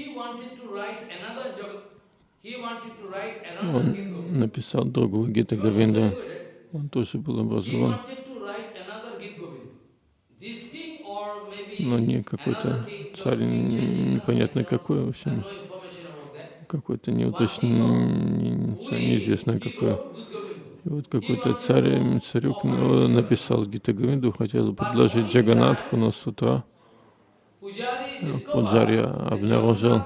он написал другую Гита Гавинда, он тоже был образован, но не какой-то царь, непонятно какой, в общем, какой-то неуточненный, неизвестно какой. И вот какой-то царь, царюк ну, написал Гита Гавинду, хотел предложить Джаганатху, но с утра Пуджари обнаружил,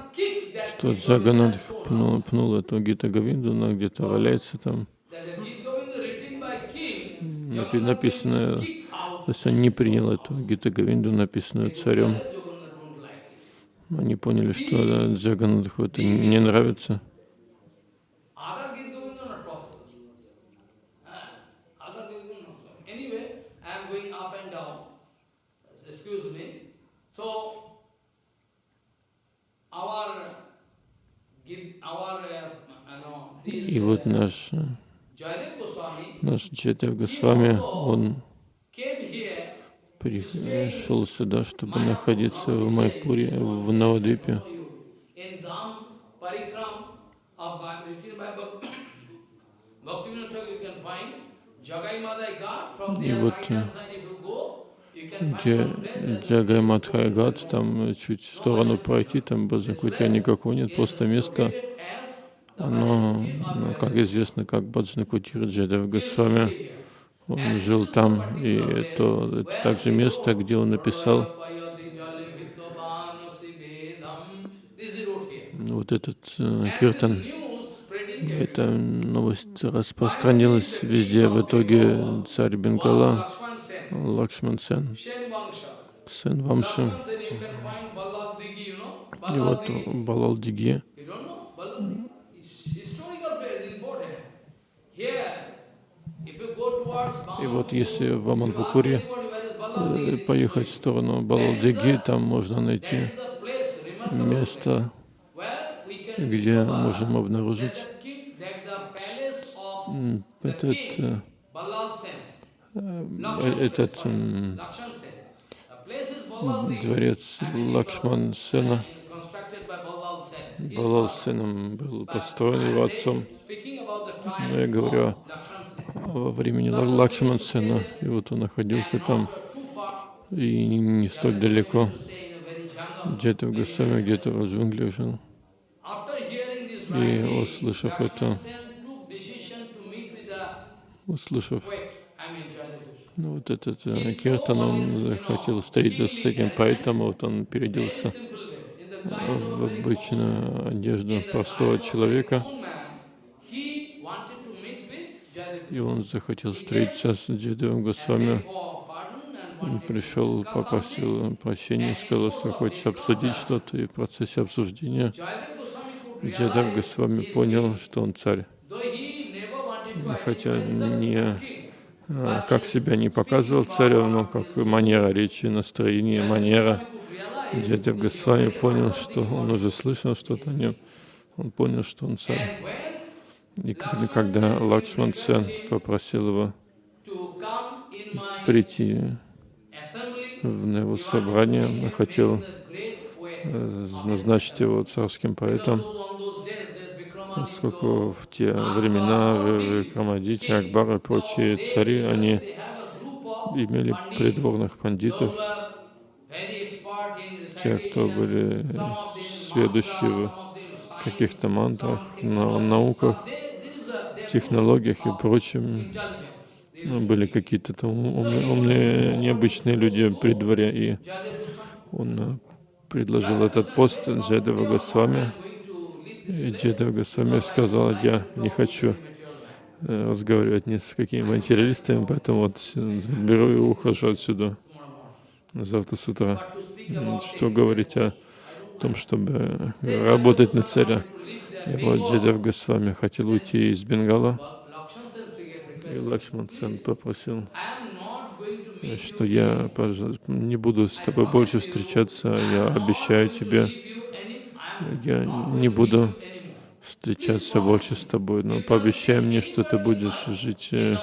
что Джаганатх пнул, пнул эту Гита Гавинду, она где-то валяется там. Написано, то есть он не принял эту Гита Гавинду, написанную царем. Они поняли, что Джаганатху это не нравится. И вот наш, наш Джайдев Госвами, он пришел сюда, чтобы находиться в Майпуре, в Навадвипе. (coughs) И вот где Джагай Мадхай Гат, там чуть в сторону пройти, там Баджакутия никакого нет, просто место, оно, ну, как известно, как Баджанакутир Джадав Госвами, он жил там, и это, это также место, где он написал вот этот э, киртан. Эта новость распространилась везде. В итоге царь Бенгала Лакшман Сен, сын Вамши. И вот Балал Диги. И вот если в Аманпукуре поехать в сторону Балалдиги, там можно найти место, где можем обнаружить этот этот дворец Лакшман Сена, Балал Сеном был построен его отцом. Но я говорю во времени Лакшман Сена, и вот он находился там, и не столь далеко. Где-то в Госвами, где-то в джунглях жил. И услышав это, услышав ну, вот этот э, Киртан, он захотел встретиться с этим поэтом, вот он переоделся в обычную одежду простого человека. И он захотел встретиться с Джидевым Госвами. Он пришел, попросил прощения, сказал, что хочет обсудить что-то, и в процессе обсуждения. Джадав Госвами понял, что он царь. Хотя не как себя не показывал царем, но как манера речи, настроение, манера. Джадев Госвами понял, что он уже слышал что-то о нем, он понял, что он царь. И когда, Лакшман Сен попросил его прийти в его собрание, он хотел э, назначить его царским поэтом, поскольку в те времена Викрамадити, Акбар и прочие цари, они имели придворных пандитов, те, кто были сведущие в каких-то мантрах, на науках, технологиях и прочем. Были какие-то там умные, необычные люди при дворе, и он предложил этот пост Джедава Госвами. Джедава Госвами сказал, я не хочу э, разговаривать ни с какими материалистами, поэтому вот беру и ухожу отсюда завтра с утра. Что говорить о том, чтобы работать на царя. И вот Джедав Госвами хотел уйти из Бенгала, и Лакшман Сен попросил, что я пожалуйста, не буду с тобой больше встречаться, я обещаю тебе, я не буду встречаться больше с тобой, но пообещай мне, что ты будешь жить э,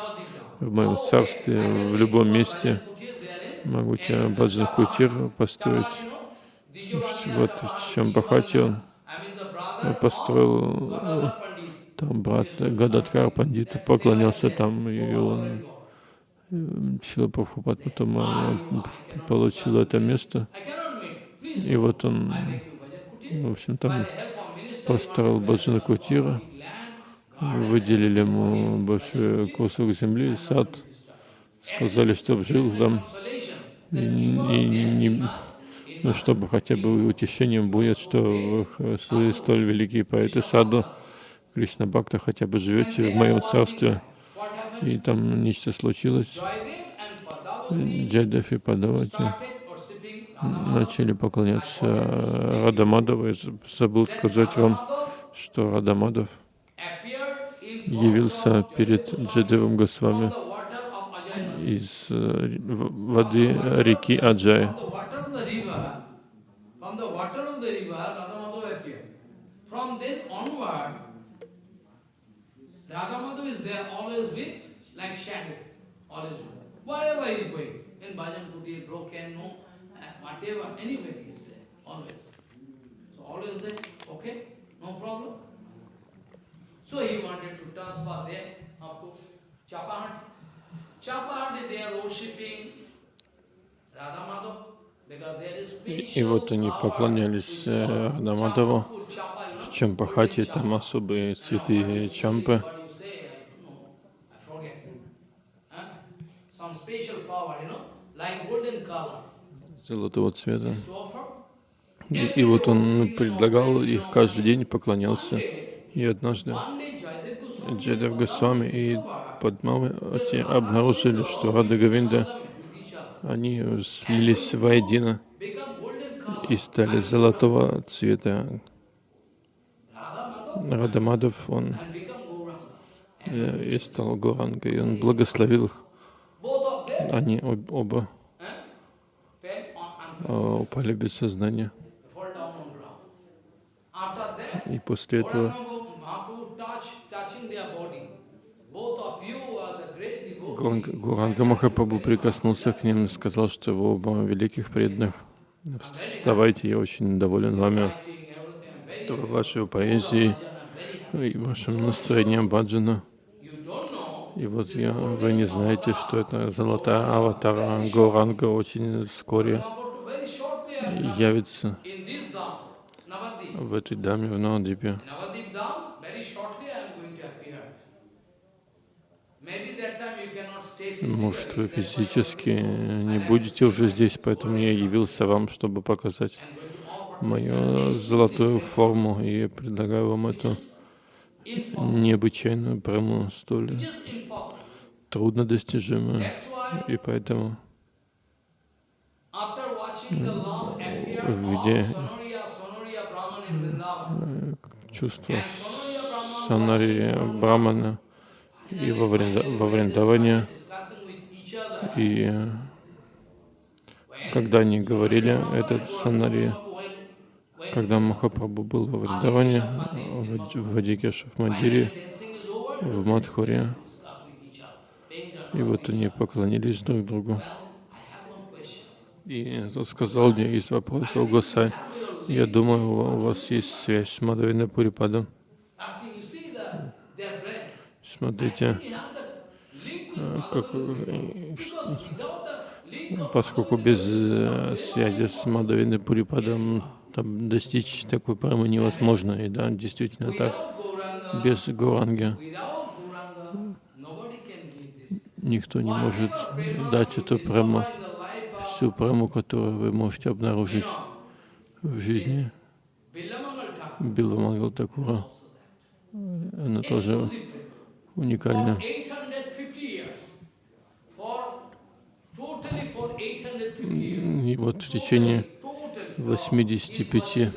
в моем царстве, в любом месте. Могу тебе Баджан Кутир построить. Вот в чем Бахати он построил э, там брат Гададхар Пандита поклонялся там, и он Шила Прабхупад потом э, получил это место. И вот он, в общем, там построил Баджана Кутира, выделили ему большой кусок земли, сад, сказали, чтобы жил там, и, и, и, ну, чтобы хотя бы утешением будет, что вы столь великие поэты саду, Кришна Бхакта, хотя бы живете в моем царстве. И там нечто случилось. Джайдев и Падавати начали поклоняться Радамадову. Забыл сказать вам, что Радамадов явился перед Джадевом Госвами из э, воды реки Аджай. Like shadow, always wherever he is going. In Bhajan Kuti, broken, no, whatever, anywhere he is there, always. So always there, okay, no problem. So he wanted to transfer there up to Chapahandi. Chapahandi, they are worshipping Radha Madhav. И вот они поклонялись Радамадову в Чампахате, там особые цветы чампы. Золотого цвета. И, и вот он предлагал их каждый день, поклонялся. И однажды Джедав Госвами и Падмавати обнаружили, что Рада Гавинда, они слились воедино и стали золотого цвета. Радамадов, он э, и стал Гурангой, он благословил они оба упали без сознания. И после этого Гуранга Махапрабху прикоснулся к ним и сказал, что вы оба великих преданных. Вставайте, я очень доволен вами, вашей поэзией и вашим настроением баджана. И вот я, вы не знаете, что это золотая аватара Гуранга очень вскоре явится в этой даме в Навадипе. Может, вы физически не будете уже здесь, поэтому я явился вам, чтобы показать мою золотую форму и предлагаю вам эту необычайную прему, столь трудно достижимую. И поэтому где чувство Санари Брамана и во, Вринда, во Вриндаване. И когда они говорили этот Санари, когда Махапрабху был во Вриндаване, в Вадикеше, в Мандире, в Мадхуре, и вот они поклонились друг другу. И сказал мне, есть вопрос, о Госай. Я думаю, у вас есть связь с Мадавиной Пурипадом. Смотрите, э, как, э, поскольку без э, связи с Мадавиной Пурипадом там достичь такой прамы невозможно. И да, действительно так. Без Гуранги никто не может дать эту праму, всю праму, которую вы можете обнаружить в жизни. Биламангал Такура, она тоже уникальна. И вот в течение 85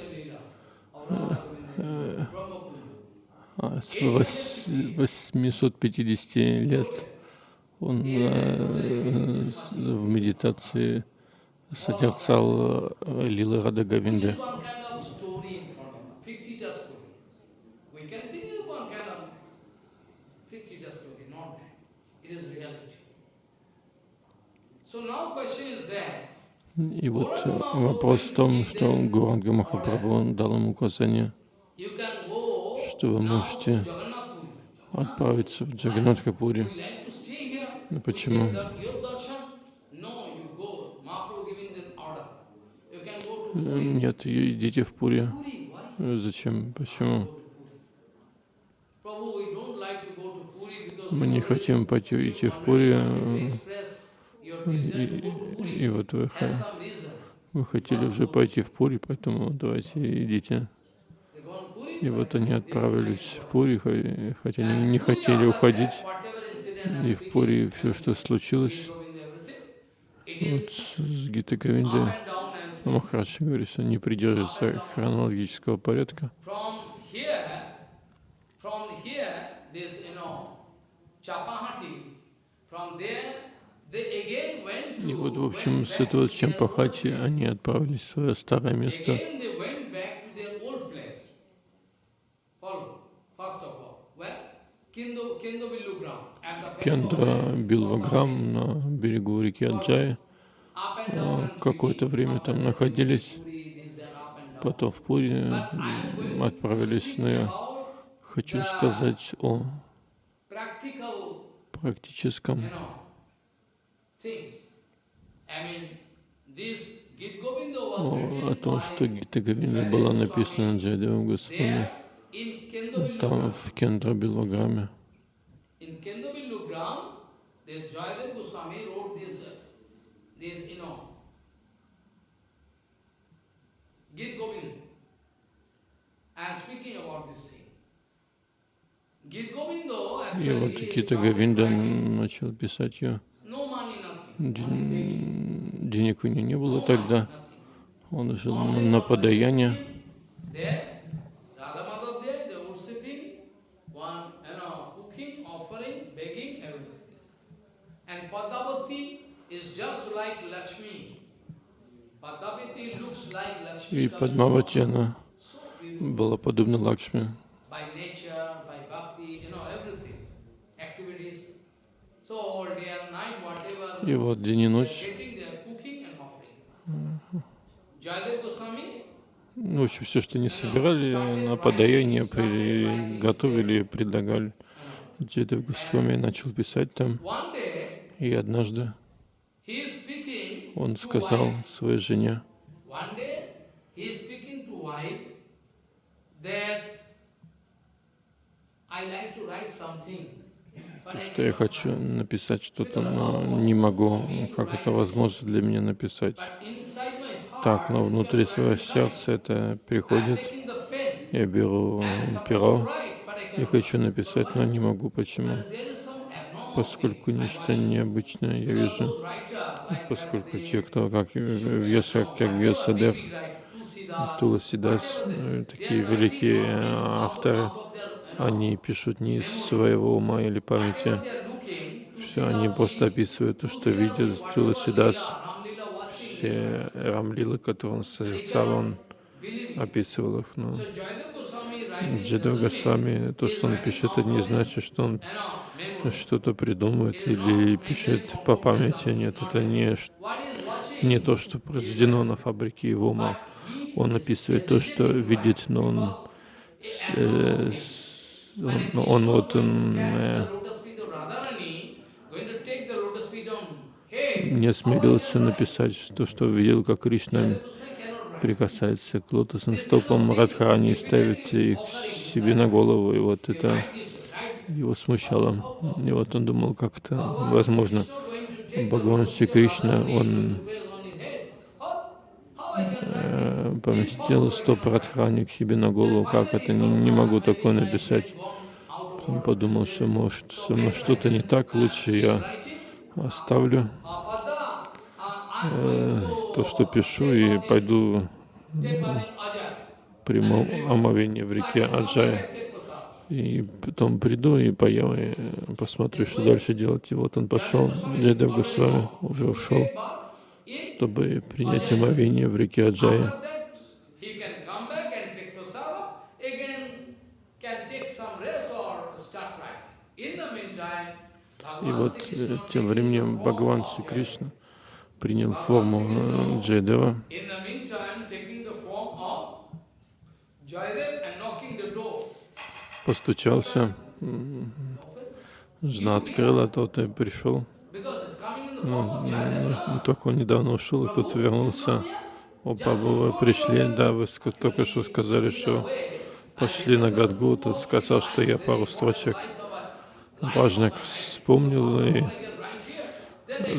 с 850 лет он э, в медитации созерцал э, Лилы Рада Гавинды. И вот вопрос в том, что Гуранга Махапрабху дал ему указание, что вы можете отправиться в Джаганатхапури. Почему? Нет, идите в Пури. Зачем? Почему? Мы не хотим пойти идти в Пури. И, и вот вы, вы хотели уже пойти в Пури, поэтому давайте идите. И вот они отправились в Пури, хотя они не хотели уходить. И в Пури все, что случилось, вот с Гита Говинды, Махарадж говорит, что не придерживается хронологического порядка. И вот, в общем, с этого Чампахати они отправились в свое старое место. Кендра Билваграм на берегу реки Аджай. Какое-то время там находились, потом в Пури отправились, но я хочу сказать о практическом о, о том, что Гита Говинда была написана Джайдевом Госвами там в Кендра Билограме. И вот Гита Говинда начал писать ее. Денег у него не было тогда. Он жил на подаяние. И Падмавати, она была подобна Лакшми. И вот день и ночь. Ночью все, что не собирали, на подаяние готовили и предлагали. Джедев Госвами начал писать там. И однажды он сказал своей жене, что я хочу написать что-то, но не могу, как это возможно для меня написать. Так, но внутри своего сердца это приходит. Я беру перо и хочу написать, но не могу. Почему? Поскольку нечто необычное я вижу, поскольку те, кто как Вьеса, как Вьесадев, Туласидас, такие великие авторы, они пишут не из своего ума или памяти. Все, они просто описывают то, что видят. Туласидас, все рамлилы, которые он созерцал, он описывал их. Но Джидав Госвами, то, что он пишет, это не значит, что он что-то придумывает или пишет по памяти. Нет, это не, не то, что произведено на фабрике его ума. Он описывает то, что видит, но он, э, он, он вот э, не осмелился написать то, что видел, как Кришна прикасается к лотосным стопам Радхарани и ставит их себе на голову, и вот это его смущало. И вот он думал, как это возможно. Бхагаван Шри Кришна, он э, поместил стоп Радхарани к себе на голову, как это, не, не могу такое написать. Он подумал, что может со что-то не так, лучше я оставлю э, то, что пишу, и пойду приму омовение в реке Аджая. И потом приду и поем, и посмотрю, что дальше делать. И вот он пошел, Джайдев Госвами уже ушел, чтобы принять омовение в реке Аджая. И вот э, тем временем Бхагаван Шри Кришна принял форму э, Джайдева. Постучался, жена открыла, тот и пришел. Ну, ну, только он недавно ушел, и тут вернулся. Опа, вы пришли, да, вы только что сказали, что пошли на Гадгу, тут сказал, что я пару строчек важных вспомнил и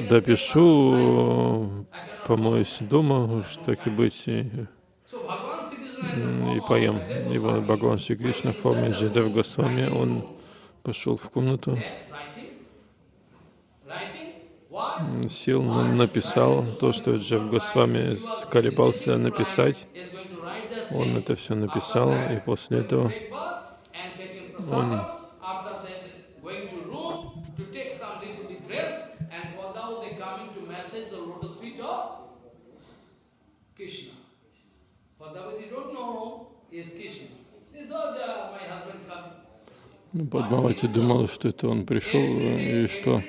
допишу, помоюсь дома, уж так и быть, и, и поем. И вот Бхагаван Шри в форме Джедев Госвами, он пошел в комнату, сел, написал то, что Джев Госвами колебался написать. Он это все написал, и после этого он Ну, Падмавати думал, что это он пришел, и что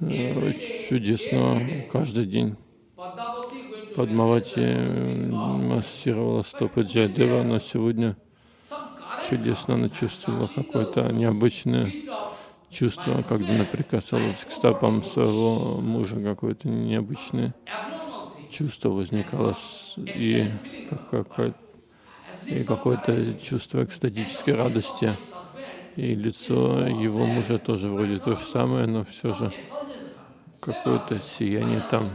э, чудесно каждый день. Падмавати массировала стопы Джайдева, но сегодня чудесно она чувствовала какое-то необычное чувство, когда она прикасалась к стопам своего мужа, какое-то необычное чувство возникало и, как, и какое-то чувство экстатической радости. И лицо его мужа тоже вроде то же самое, но все же какое-то сияние там.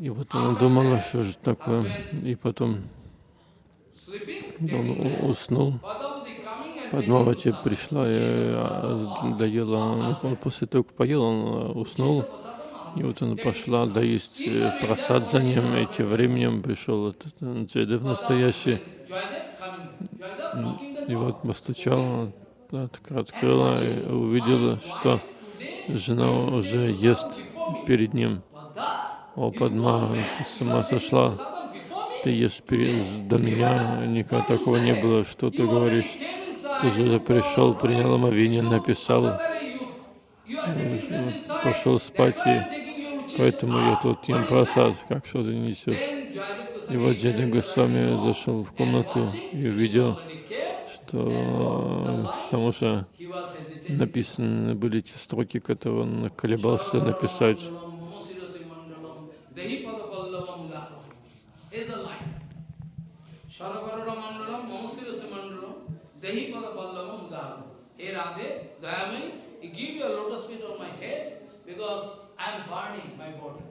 И вот он думал, что же такое. И потом он уснул. Падмавати пришла и а, доела. Он после того, как поел, он а, уснул. И вот она пошла доесть э, просад за ним, и тем временем пришел этот э, Джайдев настоящий. И вот постучал, открыла и увидела, что жена уже ест перед ним. О, Падма, ты с ума сошла, ты ешь перед, до меня, никогда такого не было, что ты говоришь. Ты же пришел, принял омовение, написал, пошел спать, и поэтому я тут ем просад, как что ты несешь. И вот Джеда Госвами зашел в комнату и увидел, что потому что написаны были те строки, которые он колебался написать. Hey Radhe, Dayamai, give your lotus feet on my head because I am burning my body.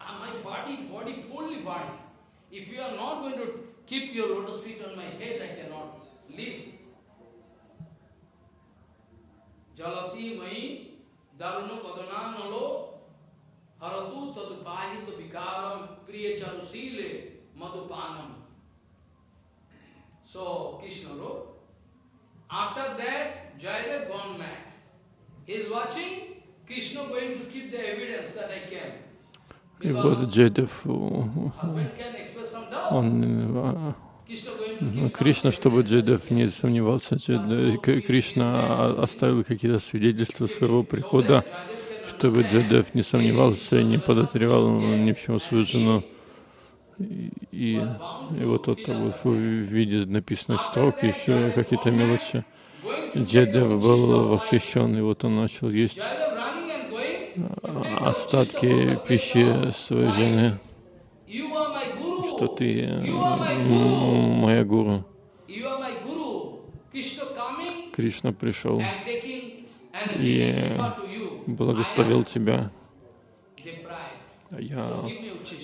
And my body, body fully burning. If you are not going to keep your lotus feet on my head, I cannot live. Jalati mai darunu kadana nalo haratu tadupahita vikaram priya charusile madhupanam. So Krishna wrote, After that, Jayadev gone mad. He is watching Krishna going to keep the evidence that I came. И вот Джайдев, он, Кришна, чтобы Джайдев не сомневался, Кришна оставил какие-то свидетельства своего прихода, чтобы Джайдев не сомневался, не подозревал ни в чем свою жену. И, и вот это вот в виде написанных строк, еще какие-то мелочи. Джедев был восхищен, и вот он начал есть а, остатки пищи своей жены, что ты моя гуру. Кришна пришел и благословил тебя. I am deprived. А Я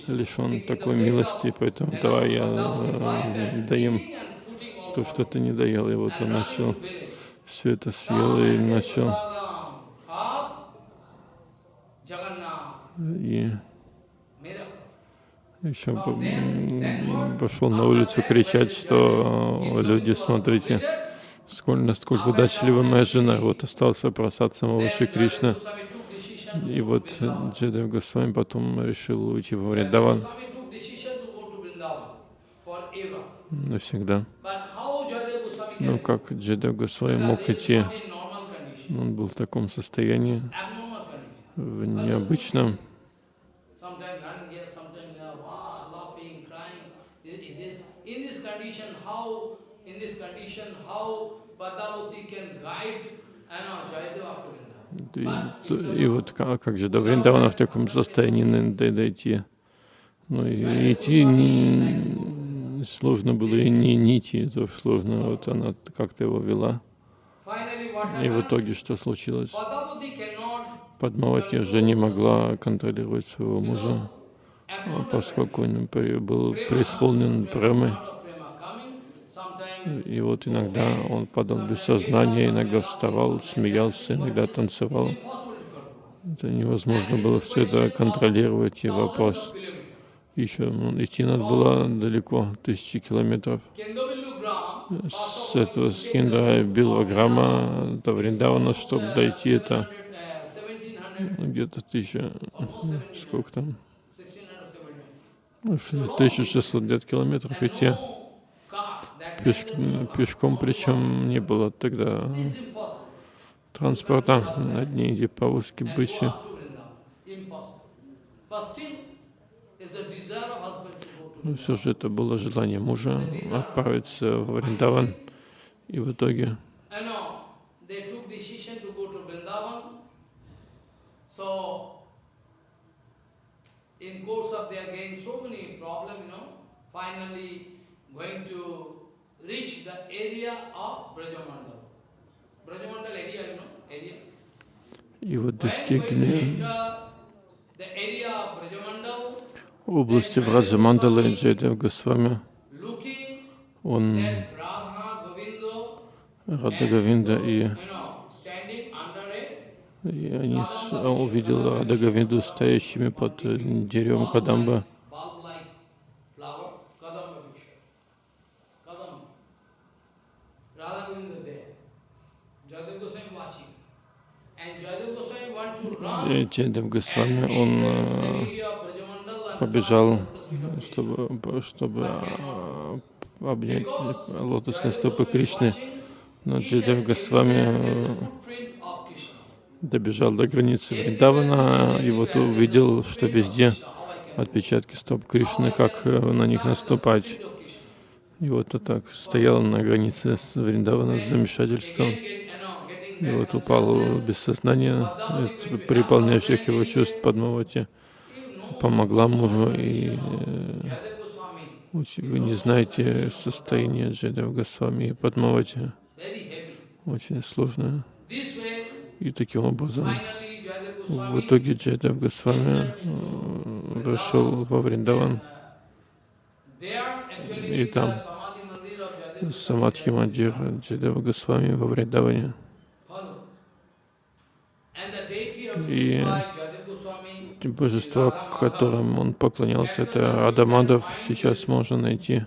лишен такой милости, поэтому давай я э, даем то, что ты не доел. И вот он начал все это съел и начал и еще пошел на улицу кричать, что люди, смотрите, сколь, насколько удачлива моя жена. Вот остался просад самого Шри Кришны. И вот. Джедев Госвами потом решил уйти во Вриндаван навсегда. Ну can как Джедев Госвами мог идти? Он был в таком состоянии, в необычном. Can guide and uh, Jayadeva? И, и вот как, как же до Вриндавана в таком состоянии дой- дойти? Ну и идти не, сложно было, и не, не идти тоже сложно. Вот она как-то его вела. И в итоге что случилось? Падмавати уже не могла контролировать своего мужа, abnormal поскольку он был преисполнен премой. lot of prema coming, sometimes И вот иногда он падал без сознания, иногда вставал, смеялся, иногда танцевал. Это невозможно было все это контролировать. И вопрос, еще ну, идти надо было далеко, тысячи километров. С этого скиндра Билваграма до Вриндавана, чтобы дойти, это 1700, ну, где-то тысяча, сколько там, 1600, 1700. ну, шесть- 1600 где-то километров идти. Пеш- пешком, причем не было тогда транспорта, одни эти повозки бычьи. Но все же это было желание мужа отправиться в Вриндаван. И в итоге they in course of their getting so many problems, you know, finally going to reach the area of Brajamandal. Brajamandal area, you know, area. и вот достигли enter the area of Brajamandal, области Враджамандалы Джайдев Госвами. Он Govindo, Радагавинда и, и они увидел Радагавинду стоящими под э, деревом Кадамба. bulb-like flower, Kadamba Vishwa. Kadamba. Radha Govinda there. Jadav Goswami watching. And Jadav Goswami want to run. И Джайдев Госвами, он э, побежал, чтобы, чтобы а, обнять лотосные стопы Кришны. Но and Госвами э, добежал до границы Вриндавана и вот увидел, что везде отпечатки стоп Кришны, как э, на них наступать. И вот он так стоял на границе с Вриндавана с замешательством. И вот упал без сознания, переполняющих его чувств Падмавати. Помогла мужу, и э, вы не знаете состояние Джедев Госвами и Падмавати. Очень сложное. И таким образом, в итоге Джедев Госвами э, вошел во Вриндаван. И там Самадхи Мандир Джедева Госвами во Вриндаване. И Божество, которым он поклонялся, это Радамадов. Сейчас можно найти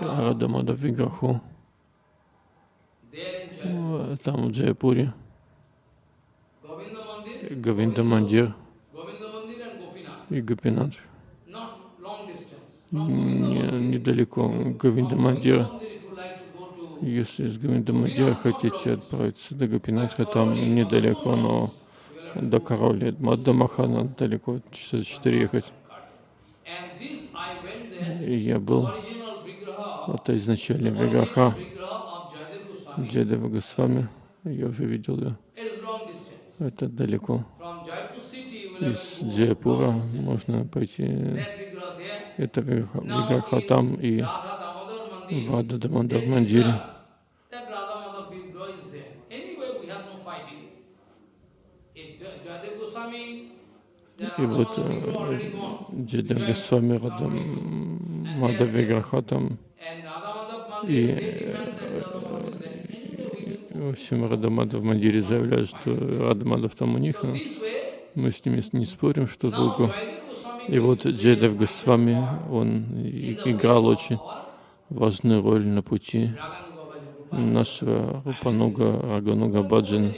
Радамадов Виграху э, там в Джайпуре, Гавинда Мандир и Гопинат. Не- Недалеко Гавинда Мандир. Если из Гавинда Мандира хотите отправиться до Гопинатха, там недалеко, но до Короли, до Махана далеко, часа четыре ехать. И я был Это Jayadev Goswami. Джедева Госвами. Я уже видел ее. Это далеко. Из Джайпура можно пойти. Это Виграха там и в Ада Дамодар there is Мандире. И вот. Джедева Госвами Радам Мада Виграха там. И. В общем, Радамада в Мандире заявляют, что Радамадов там у них. Но Мы с ними не спорим, что долго. И вот Джедев Госвами, он играл очень важную роль на пути нашего Рупануга, Рагануга Баджан.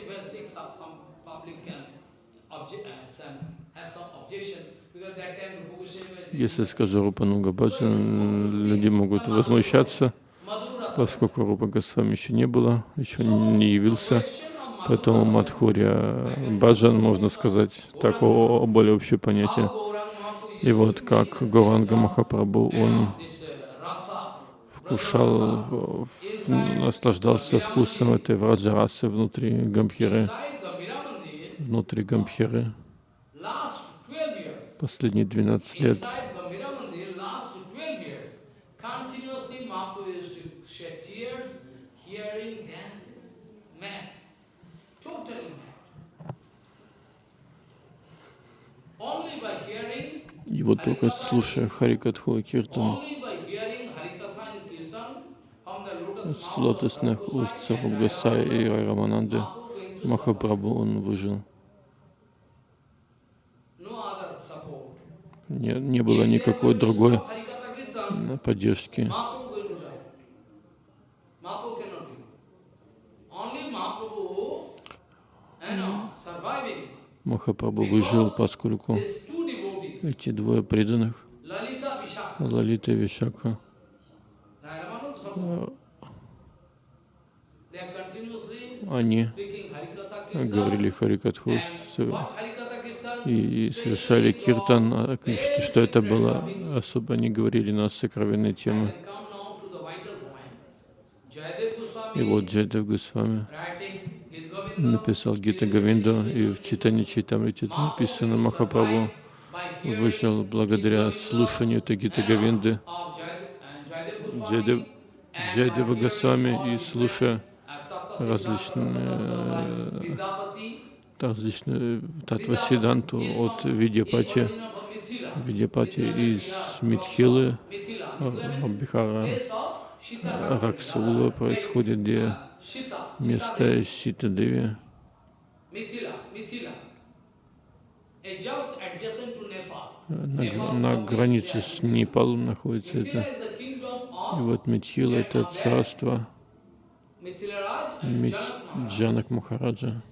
Если скажу Рупануга Баджан, люди могут возмущаться, поскольку Рупа Госвами еще не было, еще не явился. Поэтому Мадхуря Баджан, можно сказать, такого более общее понятие. И вот как Горанга Махапрабху, он вкушал, наслаждался вкусом этой враджарасы внутри Гамбхиры, внутри Гамбхиры. last 12 years, Последние 12 лет inside Gambhira Mandir, last 12 years, continuously Mahaprabhu used to shed tears, hearing, dancing, mad, totally mad. Only by hearing И вот только слушая Харикатху Киртан Only by hearing Harikatha and Kirtan from the lotus с лотосных уст and Сарабгасай и Рамананды, Махапрабху, он выжил. Не, не было никакой другой э, поддержки. Махапрабху выжил, поскольку эти двое преданных, Лалита и Вишака, Narayanmanu Sarva, they are continuously они говорили Харикатху и совершали киртан, а, что, что это было особо, они говорили на сокровенные темы. И вот Джайдев Госвами написал Гита Говинду, и в читании Чайтамрити написано Махапрабху вышел благодаря слушанию этой Гита and Джайдева Госвами и слушая различные, Vidyapati, различные Татва Сиданту от Видьяпати. Видьяпати из Митхилы, Бихара. Раксаула происходит, где место Сита-Деви, на, на границе с Непалом находится это. И вот Митхила — это царство Джанак Махараджа.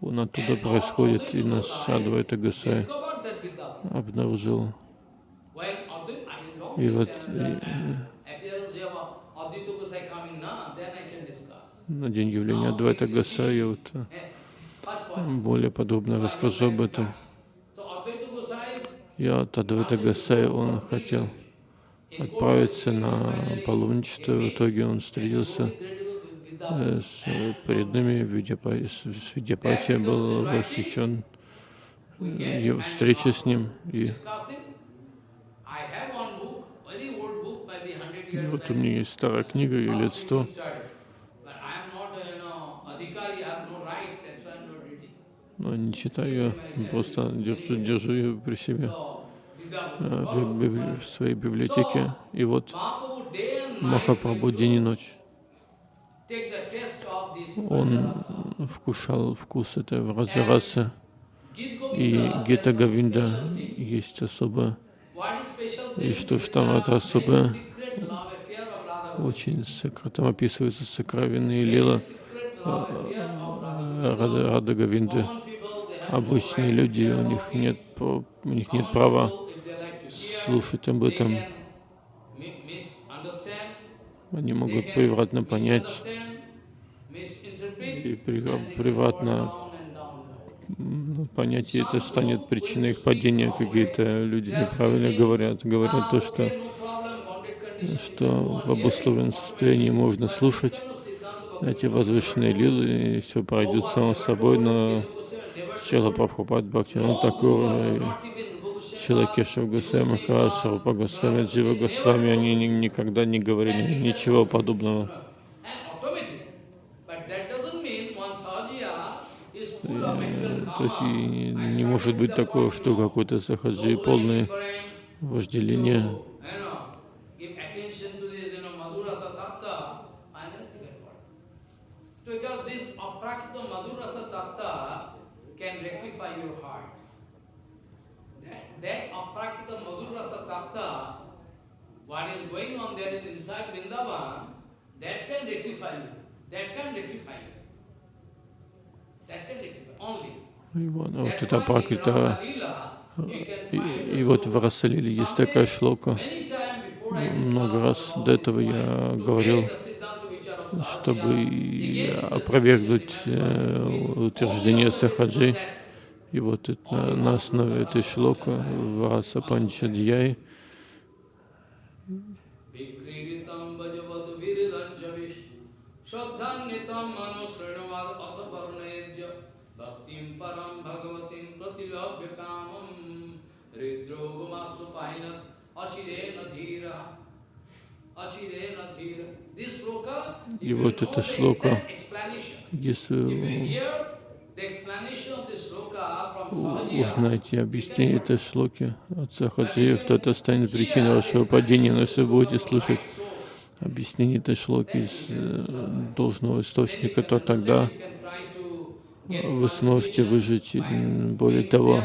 Он оттуда происходит, и наш Адвайта Гасай обнаружил. И вот и- на день явления Адвайта Гасай я вот э, Eh, более подробно расскажу об этом. И от Адвайта Гасай он хотел отправиться на паломничество. В итоге он встретился э, с преданными в Видяпа- с с Видяпати, был восхищен э, встреча с ним. И discussing. I have one book, very old book, maybe 100 И years вот у меня есть старая книга, ей лет сто. Но не читаю просто держу, держу ее при себе в, своей библиотеке. И вот Махапрабху день и ночь, он вкушал вкус этой. Gita И special thing. есть особо, и что ж там это особое, очень там описываются сокровенные лила э, have no Обычные люди, у них нет, у них нет права people, if they like to hear, слушать об этом. Они могут превратно понять и превратно ну, понятие это станет причиной их падения. Какие-то люди неправильно говорят, говорят то, что что в обусловленном состоянии можно слушать эти возвышенные лилы, и все пройдет само собой, но Чела Прабхупад Бхактиван Такур, Чела Кешев Госвами Махарадж, Рупа Госвами, Джива Госвами, они никогда не говорили ничего подобного. То есть не может быть такого, что какой-то сахаджи полный вожделения Because this aprakita madhurasa tattva can rectify your heart. That, aprakita madhurasa tattva, what is going on there in inside Vrindavan, that can rectify you. That can rectify you. That can rectify only. И вот, вот это Апракрита. И, и вот в Расалиле есть такая шлока. Много раз до этого я говорил, чтобы опровергнуть э, утверждение Сахаджи. И вот это, на основе этой шлока в Раса Панчадьяй Achirena dhira и вот эта шлока, если узнаете объяснение этой шлоки от Сахаджиев, то это станет причиной вашего падения. Но если будете слушать объяснение этой шлоки из э, должного источника, то тогда вы сможете выжить. Более того,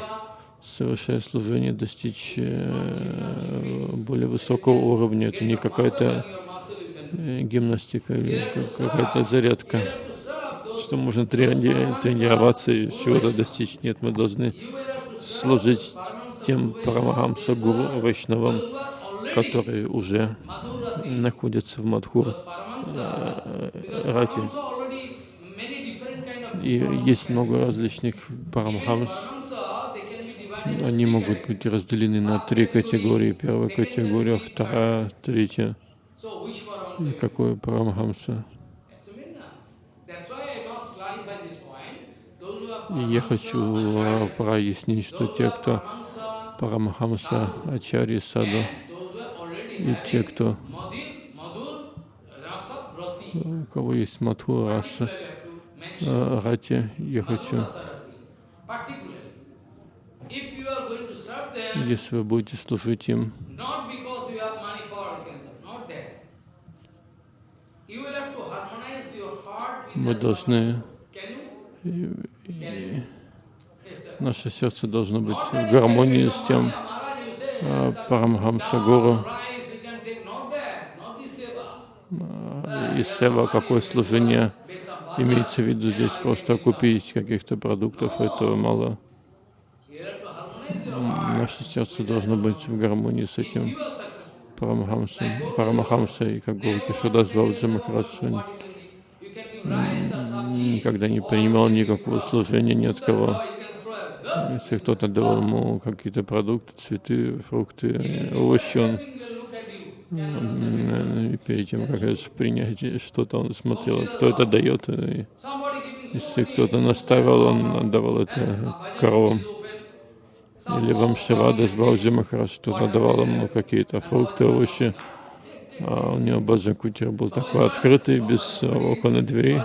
совершая служение, достичь э, более высокого уровня. Это не какая-то э, гимнастика или какая-то зарядка, что можно трени тренироваться и чего-то достичь. Нет, мы должны служить тем Парамахамса Гуру Вайшнавам, которые уже находятся в Мадхур э, Рати. И есть много различных Парамахамс, они могут быть разделены на три категории. Первая категория, вторая, третья. И какое Парамахамса? И я хочу а, прояснить, что те, кто Парамахамса, Ачари, Саду, и те, кто у кого есть Мадху, Раса, Рати, я хочу если вы будете служить им, мы должны, и, наше сердце должно быть в гармонии с тем а, Парамхамса Гуру. А, и сева, какое служение имеется в виду здесь, просто купить каких-то продуктов, этого мало. Наше сердце должно быть в гармонии с этим Парамахамсом, Парамахамсой, как Гуру Кишудас Бабаджи Махарадж никогда не принимал никакого служения ни от кого. Если кто-то давал ему какие-то продукты, цветы, фрукты, овощи, он и перед тем, как это принять что-то, он смотрел, кто это дает. И если кто-то наставил, он отдавал это коровам. или вам Шивада с Баджи Махарадж что-то давал ему какие-то фрукты, овощи. А у него Баджан Кутир был такой открытый, без окон и дверей.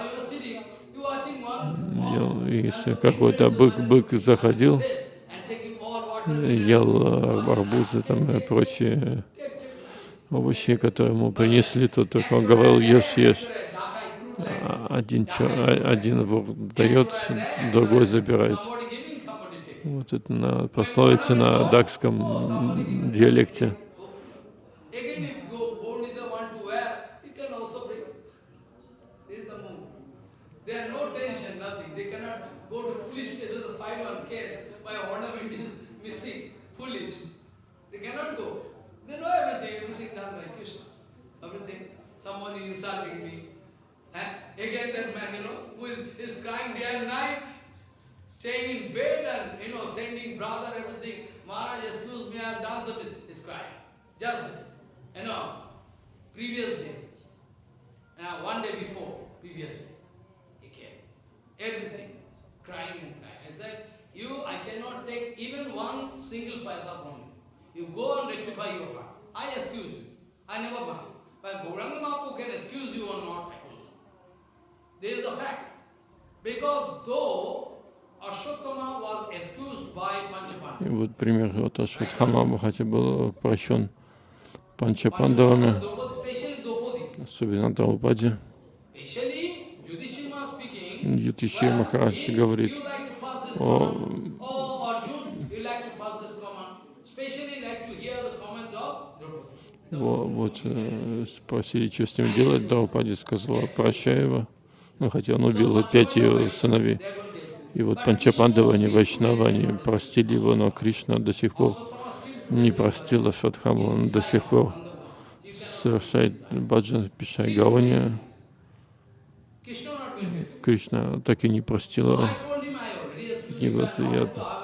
И если какой-то бык, бык заходил, ел арбузы там и прочие овощи, которые ему принесли, то только он говорил, ешь, ешь. А один, один вор дает, другой забирает. Вот это на, пословица на дакском диалекте. Somebody insulting me. Again that man, you know, who is, is crying day and night, staying in bed and, you know, sending brother, everything. Maharaj, excuse me, I have done such a, he's crying. Just, this. you know, previous day, uh, one day before, previous day, he came. Everything, crying and crying. I said, you, I cannot take even one single paisa from you. You go and rectify your heart. I excuse you. I never mind. But Gauranga Mahaprabhu can excuse you or not. There is a fact. Because though Ashwatthama was excused by И вот пример, вот Ашватхама, хотя был прощен Панчапандавами, особенно Драупади, Ютиши Махарадж говорит, О, command. Oh, Arjun, you like to pass this command. Especially like to hear the comment of Draupadi. Вот э, спросили, что с ним делать, Драупади сказала, прощай его, ну, хотя он убил пять ее сыновей. И вот Панчапандава, они Вайшнава, они простили его, но Кришна до сих пор не простил Ашватхаму, он до сих пор совершает баджан Пишай Гауни. Кришна так и не простил его. I told him I already excused И вот я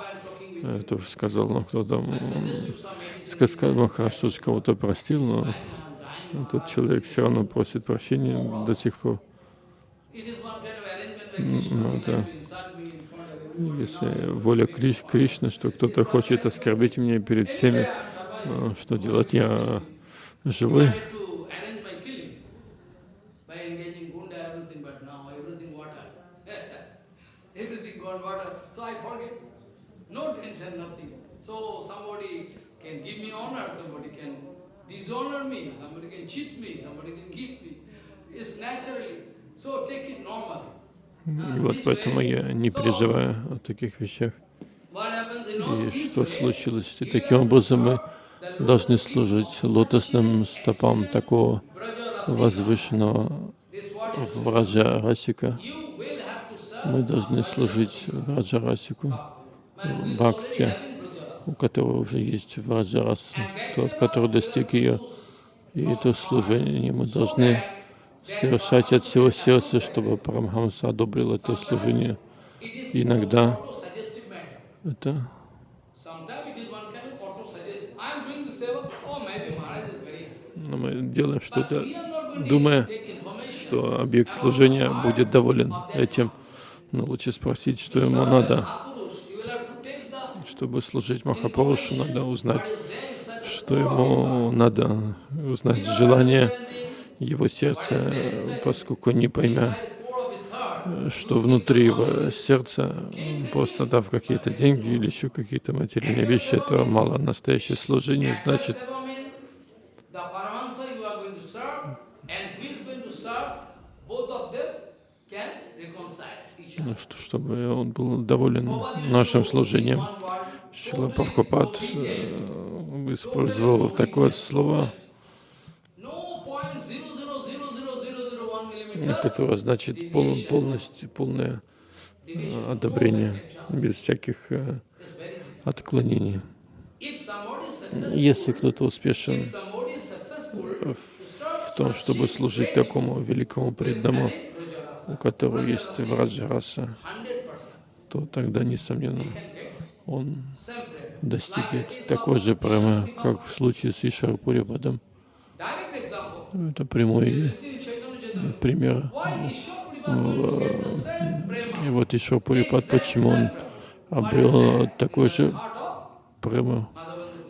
тоже сказал, ну кто там сказал, ну хорошо, что кого-то простил, но I am dying. тот человек все равно просит прощения до сих пор. Ну, like да. Если воля Криш, Кришны, что кто-то хочет оскорбить меня перед всеми, что делать? Я живой. wanted to arrange my killing by engaging gunda, everything, but now everything water. everything gone water. So I forget. No tension, nothing. So somebody can give me honor, somebody can dishonor me, somebody can cheat me, somebody can give me. It's naturally. So take it normally. Вот поэтому я не переживаю о таких вещах. И что случилось? И таким образом мы должны служить лотосным стопам такого возвышенного Враджа Расика. Мы должны служить Враджа Расику, Бхакти, у которого уже есть Враджа Раса, тот, который достиг ее. И это служение мы должны совершать от всего сердца, чтобы Парамхамса одобрил это служение. Иногда это happy. ну, мы делаем что-то, думая, что объект служения будет доволен этим. Но лучше спросить, что ему надо. Mahapurush, you will have to take the Чтобы служить Махапурушу, надо узнать, что ему надо узнать желание его сердца, поскольку не поймя, что внутри его сердца, просто дав какие-то деньги или еще какие-то материальные вещи, этого мало. Настоящее служение значит ну, что, чтобы он был доволен нашим служением. Шила Прабхупад э, использовал такое слово, которое значит пол, полностью, полное э, одобрение, без всяких э, отклонений. Если кто-то успешен в том, чтобы служить такому великому преданному, у которого есть Враджараса, 100% то тогда, несомненно, он достигнет такой же премы, как в случае с Ишарпурипадом. Direct example. Это прямой пример. Prema? И вот Ишарпурипад, Same- почему он same prema. обрел такой же Madhavendra.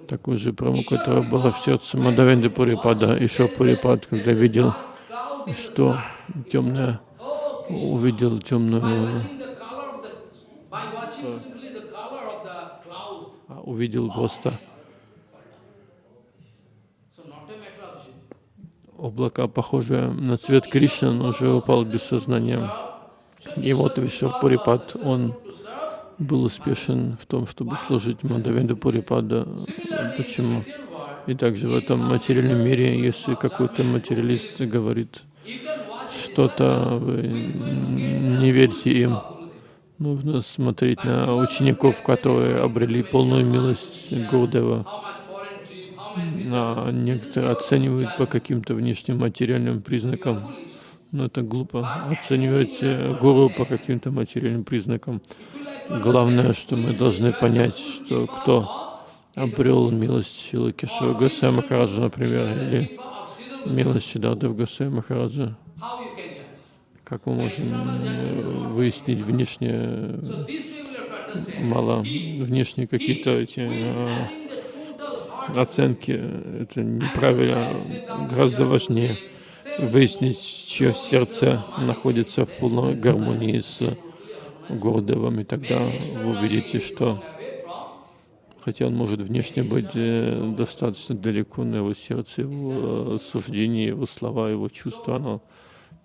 такую же прему, которая была в сердце Мадавенды Пурипада. Ишарпурипад, когда видел, что темное, увидел темную, watching the color of the, by watching simply the color of the cloud. а, увидел просто облака, похожие на цвет Кришны, он уже упал без сознания. И вот Вишвапурипад, он был успешен в том, чтобы служить Мадавенду Пурипада. Почему? И также в этом материальном мире, если какой-то материалист говорит что-то, не верьте им. Нужно смотреть на учеников, которые обрели полную милость Гурдева. А некоторые оценивают по каким-то внешним материальным признакам. Но это глупо. Оценивать э, гуру по каким-то материальным признакам. Главное, что мы должны понять, что кто обрел милость Шилы Кешава Госвами Махараджа, например, или милость Сиддхартов Госвами Махараджа. How you can judge? Как мы можем э, выяснить understand. мало внешние какие-то эти э, оценки, это неправильно. Гораздо важнее выяснить, чье сердце находится в полной гармонии с Гурдевом, и тогда вы увидите, что хотя он может внешне быть э, достаточно далеко, но его сердце, его суждения, его слова, его чувства, оно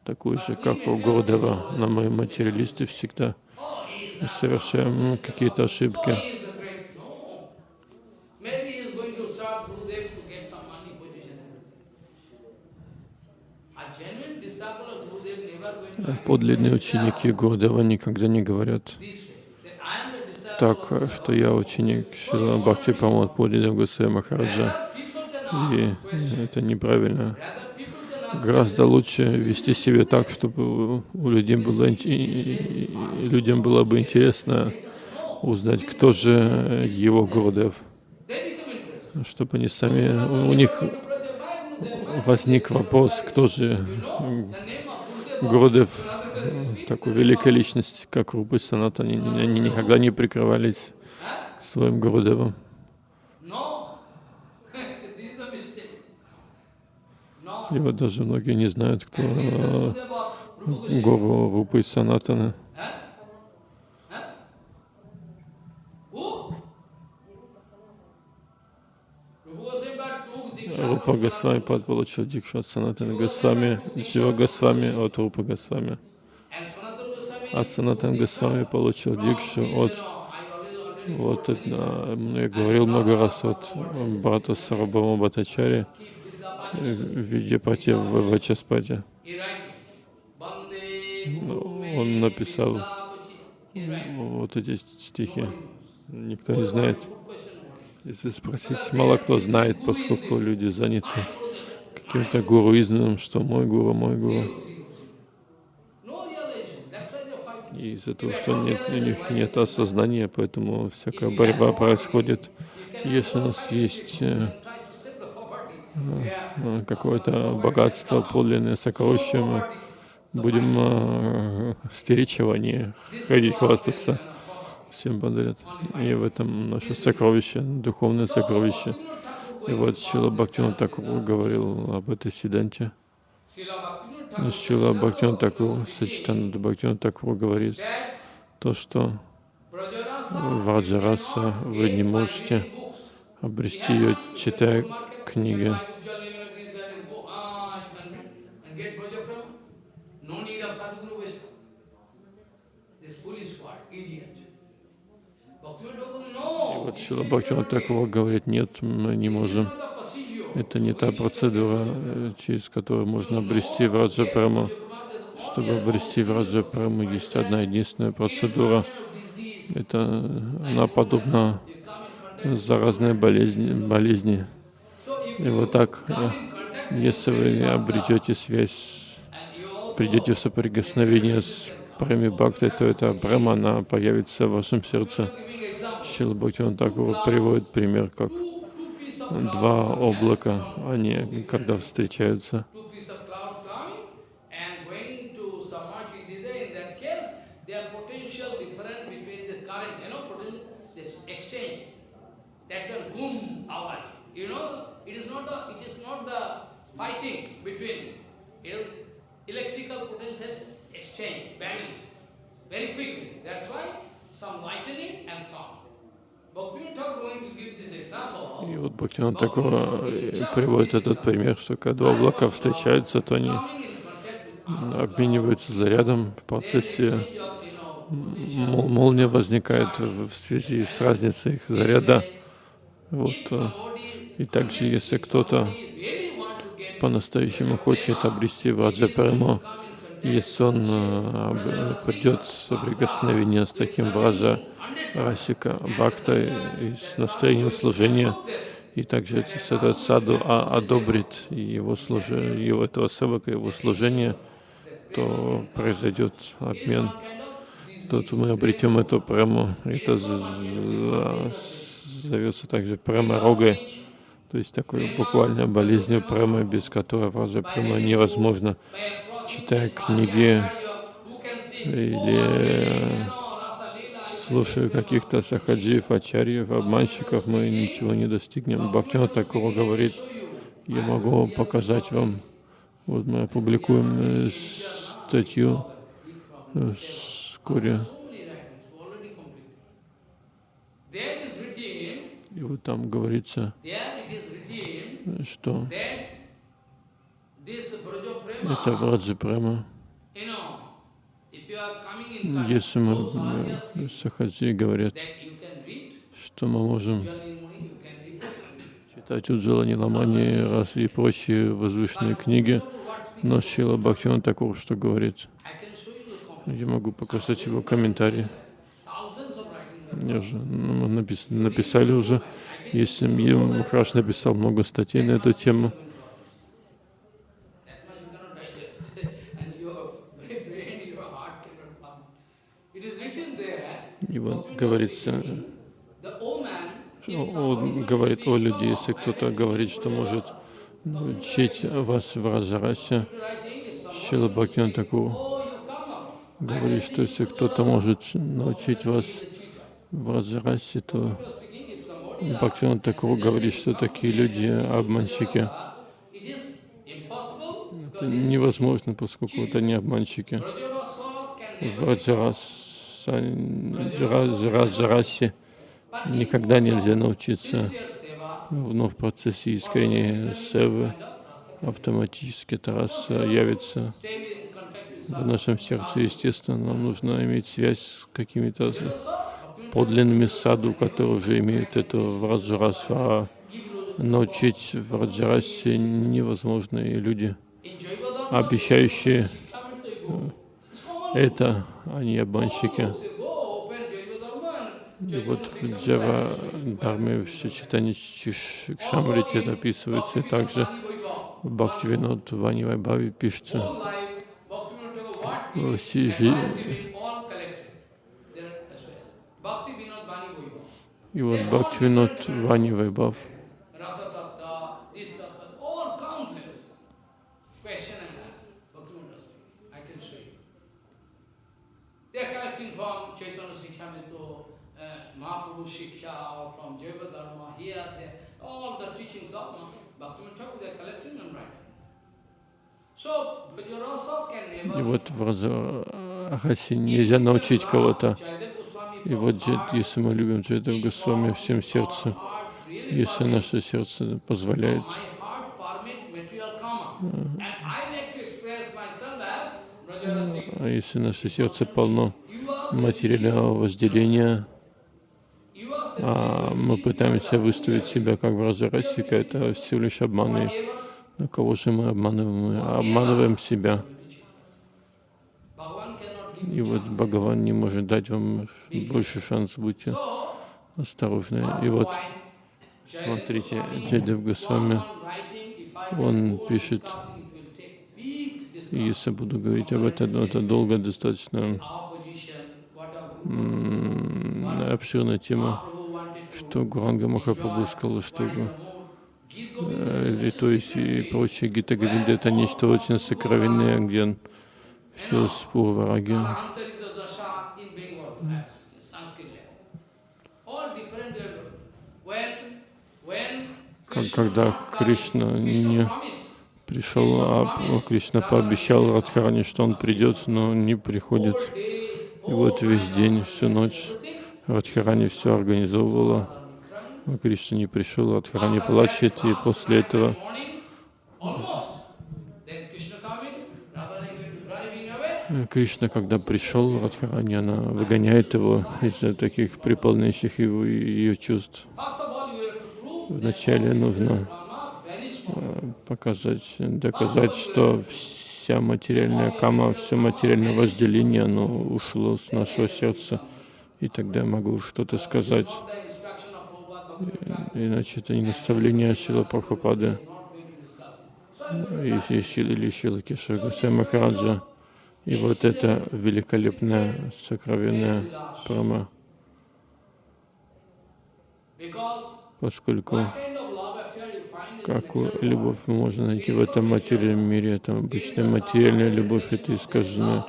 такое же, как у Гурдева. Но мы, материалисты, всегда совершаем какие-то ошибки. Подлинные ученики Гурдева никогда не говорят так, что я ученик Шила Бхакти Прамод Пудидев Гусей Махараджа. И это неправильно. Rather, people can ask Гораздо лучше вести себя так, чтобы у людей было, людям было бы интересно узнать, кто же его Гурдев, чтобы они сами, у них возник вопрос, кто же. Гурдев, такой великая личность, как Рупы Санат, они, они никогда не прикрывались своим Гурдевом. No. this is a mistake. Вот даже многие не знают, кто э, гуру Рупы Санатана. Рупа Госвами получил дикшу от Санатана Госвами, Шива Госвами от Рупа Госвами. А Санатан Госвами получил дикшу от, вот, это, я говорил много раз от брата Сарабама Батачари в виде пати в Вачаспати. He writing. Bande Ну, Он написал вот эти стихи. Никто не знает. Если спросить, мало кто знает, поскольку люди заняты каким-то гуруизмом, что мой гуру, мой гуру. И из-за того, что нет, у них нет осознания, поэтому всякая борьба происходит. Если у нас есть какое-то богатство, подлинное сокровище, мы будем э, стеречь его, а не ходить хвастаться. Всем подарят. И в этом наше сокровище, духовное сокровище. И вот Шила Бхактиван Такур говорил об этой Thakur Шила Бхактиван Такур, Сачитананда Бхактиван Такур говорит то, что Ваджараса вы не можете обрести ее, читая Thakur, И вот Шила Бхактиван Такур говорит, нет, мы не можем. Это не та процедура, э, через которую можно обрести Враджа Прему. Чтобы обрести Враджа Прему, есть одна единственная процедура. Это она подобна заразной болезни. болезни. И вот так, э, если вы обретете связь, придете в соприкосновение с Преми Бхакти, то эта Брема, она появится в вашем сердце. Шила Бхактиван Такур приводит пример, как два облака, они когда встречаются, two piece of cloud coming and going to submerge with it. In that case, their potential difference between this current, you know, potential, this exchange. That can boom hour. You know, it is not the it is not the fighting between you know, electrical potential exchange, vanish very quickly. That's why some lightning and sound. Bhaktivinoda Thakur going to give this example. И вот Бхактиван Такур э, приводит этот пример, что когда облака встречаются, то они обмениваются зарядом в процессе. мол- молния возникает в связи с разницей их заряда. Вот. И также, если кто-то по-настоящему хочет обрести Ваджа Прему, если он об- придет в соприкосновение с таким Враджа Расика Бхакта и с настроением служения, и также этот саду а- одобрит его служение, его этого севака, его служение, то произойдет обмен, то мы обретем эту прему. Это з- зовется также према рогой, то есть такой буквально болезнь према, без которой вража према невозможно. Читая книги или слушая каких-то сахаджиев, ачарьев, обманщиков, мы ничего не достигнем. Бхактина такого говорит, я могу показать вам, вот мы опубликуем статью вскоре. И вот там говорится, что это Враджа Према. Если мы Сахаджи говорят, что мы можем читать Уджала Ламани раз и прочие возвышенные книги, но Шила Бхактина такого, что говорит. Я могу показать его комментарии. Я же ну, напис, написали уже. Если Махараш написал много статей на эту тему. И вот говорится, он говорит о людей, если кто-то говорит, что может учить вас в Раджарасе, Шила такого говорит, что если кто-то может научить вас в Раджарасе, то Бхактиван Такур говорит, что такие люди обманщики. Это невозможно, поскольку это не обманщики. В Раджарасе никогда нельзя научиться, но в процессе искренней севы автоматически Тарас явится в нашем сердце. Естественно, нам нужно иметь связь с какими-то подлинными саду, которые уже имеют это в Раджарасу, а научить в Раджарасе невозможные люди, обещающие это, они обманщики. И вот в Джава Дharме, в Читане Шамрите это описывается, и также в Бхактивинод Вани Вайбави пишется. И вот Бхактивинод Вани Вайбав. Uh. И вот в Раджарасе нельзя научить кого-то. И вот, если мы любим Джайдев Госвами всем сердцем, если наше сердце позволяет, а если наше сердце полно материального возделения, а мы пытаемся выставить себя как Враджарасика, это всего лишь обман. И на кого же мы обманываем? Мы обманываем себя. И вот Бхагаван не может дать вам больше шанс, будьте осторожны. И вот, смотрите, Джайдев Госвами, он пишет, если буду говорить об этом, это долго достаточно обширная тема, что Гуранга Махапрабху сказал, что э, то есть и прочие Гита это нечто очень сокровенное, где он все с Пурвараги. Когда Кришна не пришел, а Кришна пообещал Радхарани, что он придет, но не приходит. И вот весь день, всю ночь Радхарани все организовывала. А Кришна не пришел, Радхарани плачет, и после этого Кришна, когда пришел, Радхарани, она выгоняет его из-за таких приполняющих его ее чувств. Вначале нужно э, показать, доказать, что вся материальная кама, все материальное вожделение, оно ушло с нашего сердца, и тогда я могу что-то сказать. Иначе это не наставление Шила Прабхупады или Шила Кешага Махараджа. И вот это великолепная, сокровенная прама. Поскольку какую любовь можем найти в этом материальном мире. Это обычная материальная любовь, это искаженное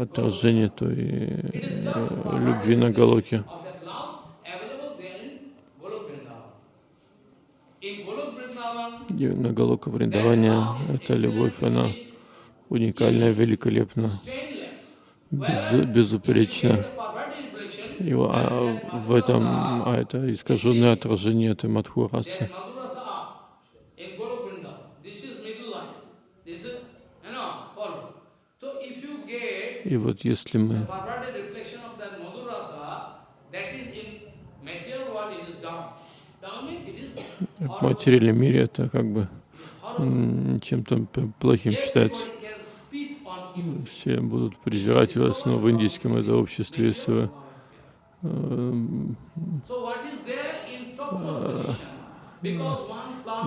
отражение той э, любви на Галоке. И на Галока Вриндаване эта любовь, она уникальна, великолепна, без, безупречна. И а в этом а это искаженное отражение этой Мадхурасы. И вот если мы в материальном мире это как бы чем-то плохим считается. Все будут презирать вас, но в индийском это обществе, если вы э,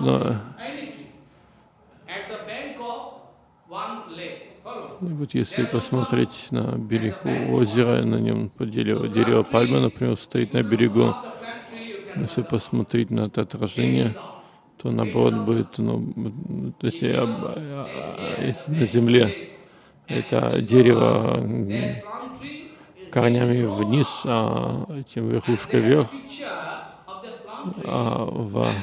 но, и вот если посмотреть на берег озера, на нем дерево, дерево пальмы, например, стоит на берегу, если посмотреть на это отражение, то наоборот будет, ну, если, если на земле это дерево корнями вниз, а этим верхушкой вверх, а в,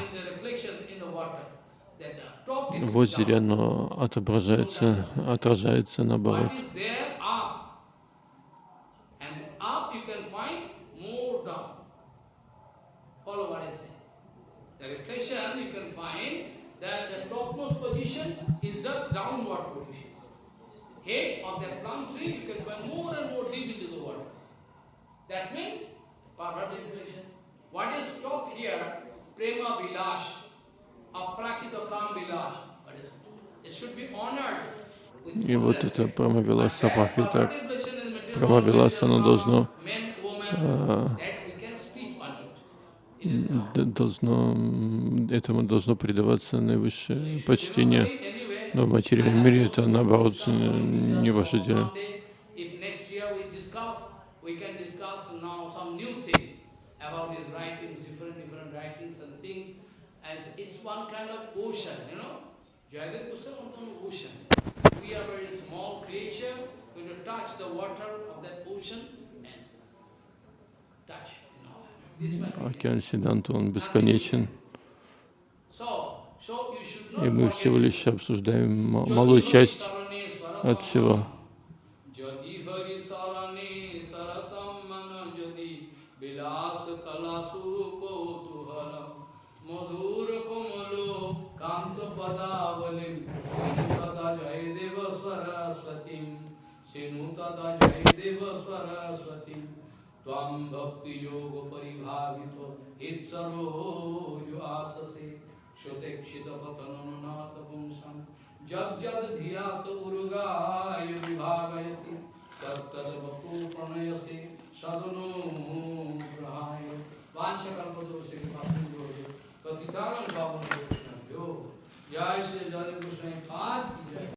в озере оно отображается, отражается наоборот. The that the topmost position is the downward position. Head of that plum tree you can find more and more deep into the water. That's mean Parvati reflection. What is top here? Prema Vilash, Aprakita Kam Vilash. But it should be honored. И вот это Прамавиласа Пахита, Прамавиласа, оно должно должно, этому должно придаваться наивысшее почтение. Но в материальном мире это, наоборот, не ваше дело. Океан Сиданта, он бесконечен. И мы всего лишь обсуждаем малую часть от всего. Sinutada Jayadeva Saraswatim त्वं भक्ति योग परिभावित हित्सरोज आससे श्रुतेक्षितपतननुनाथपुंसं जग्जदधिया तु उरुगाय विभावयति तत्तदवपु प्रणयसे सदनो ग्रहाय। वाञ्छकल्पदोषे पापन्दोषे पतितानं पापन्दोषणभ्यो जय श्री जय कृष्ण पाद की जय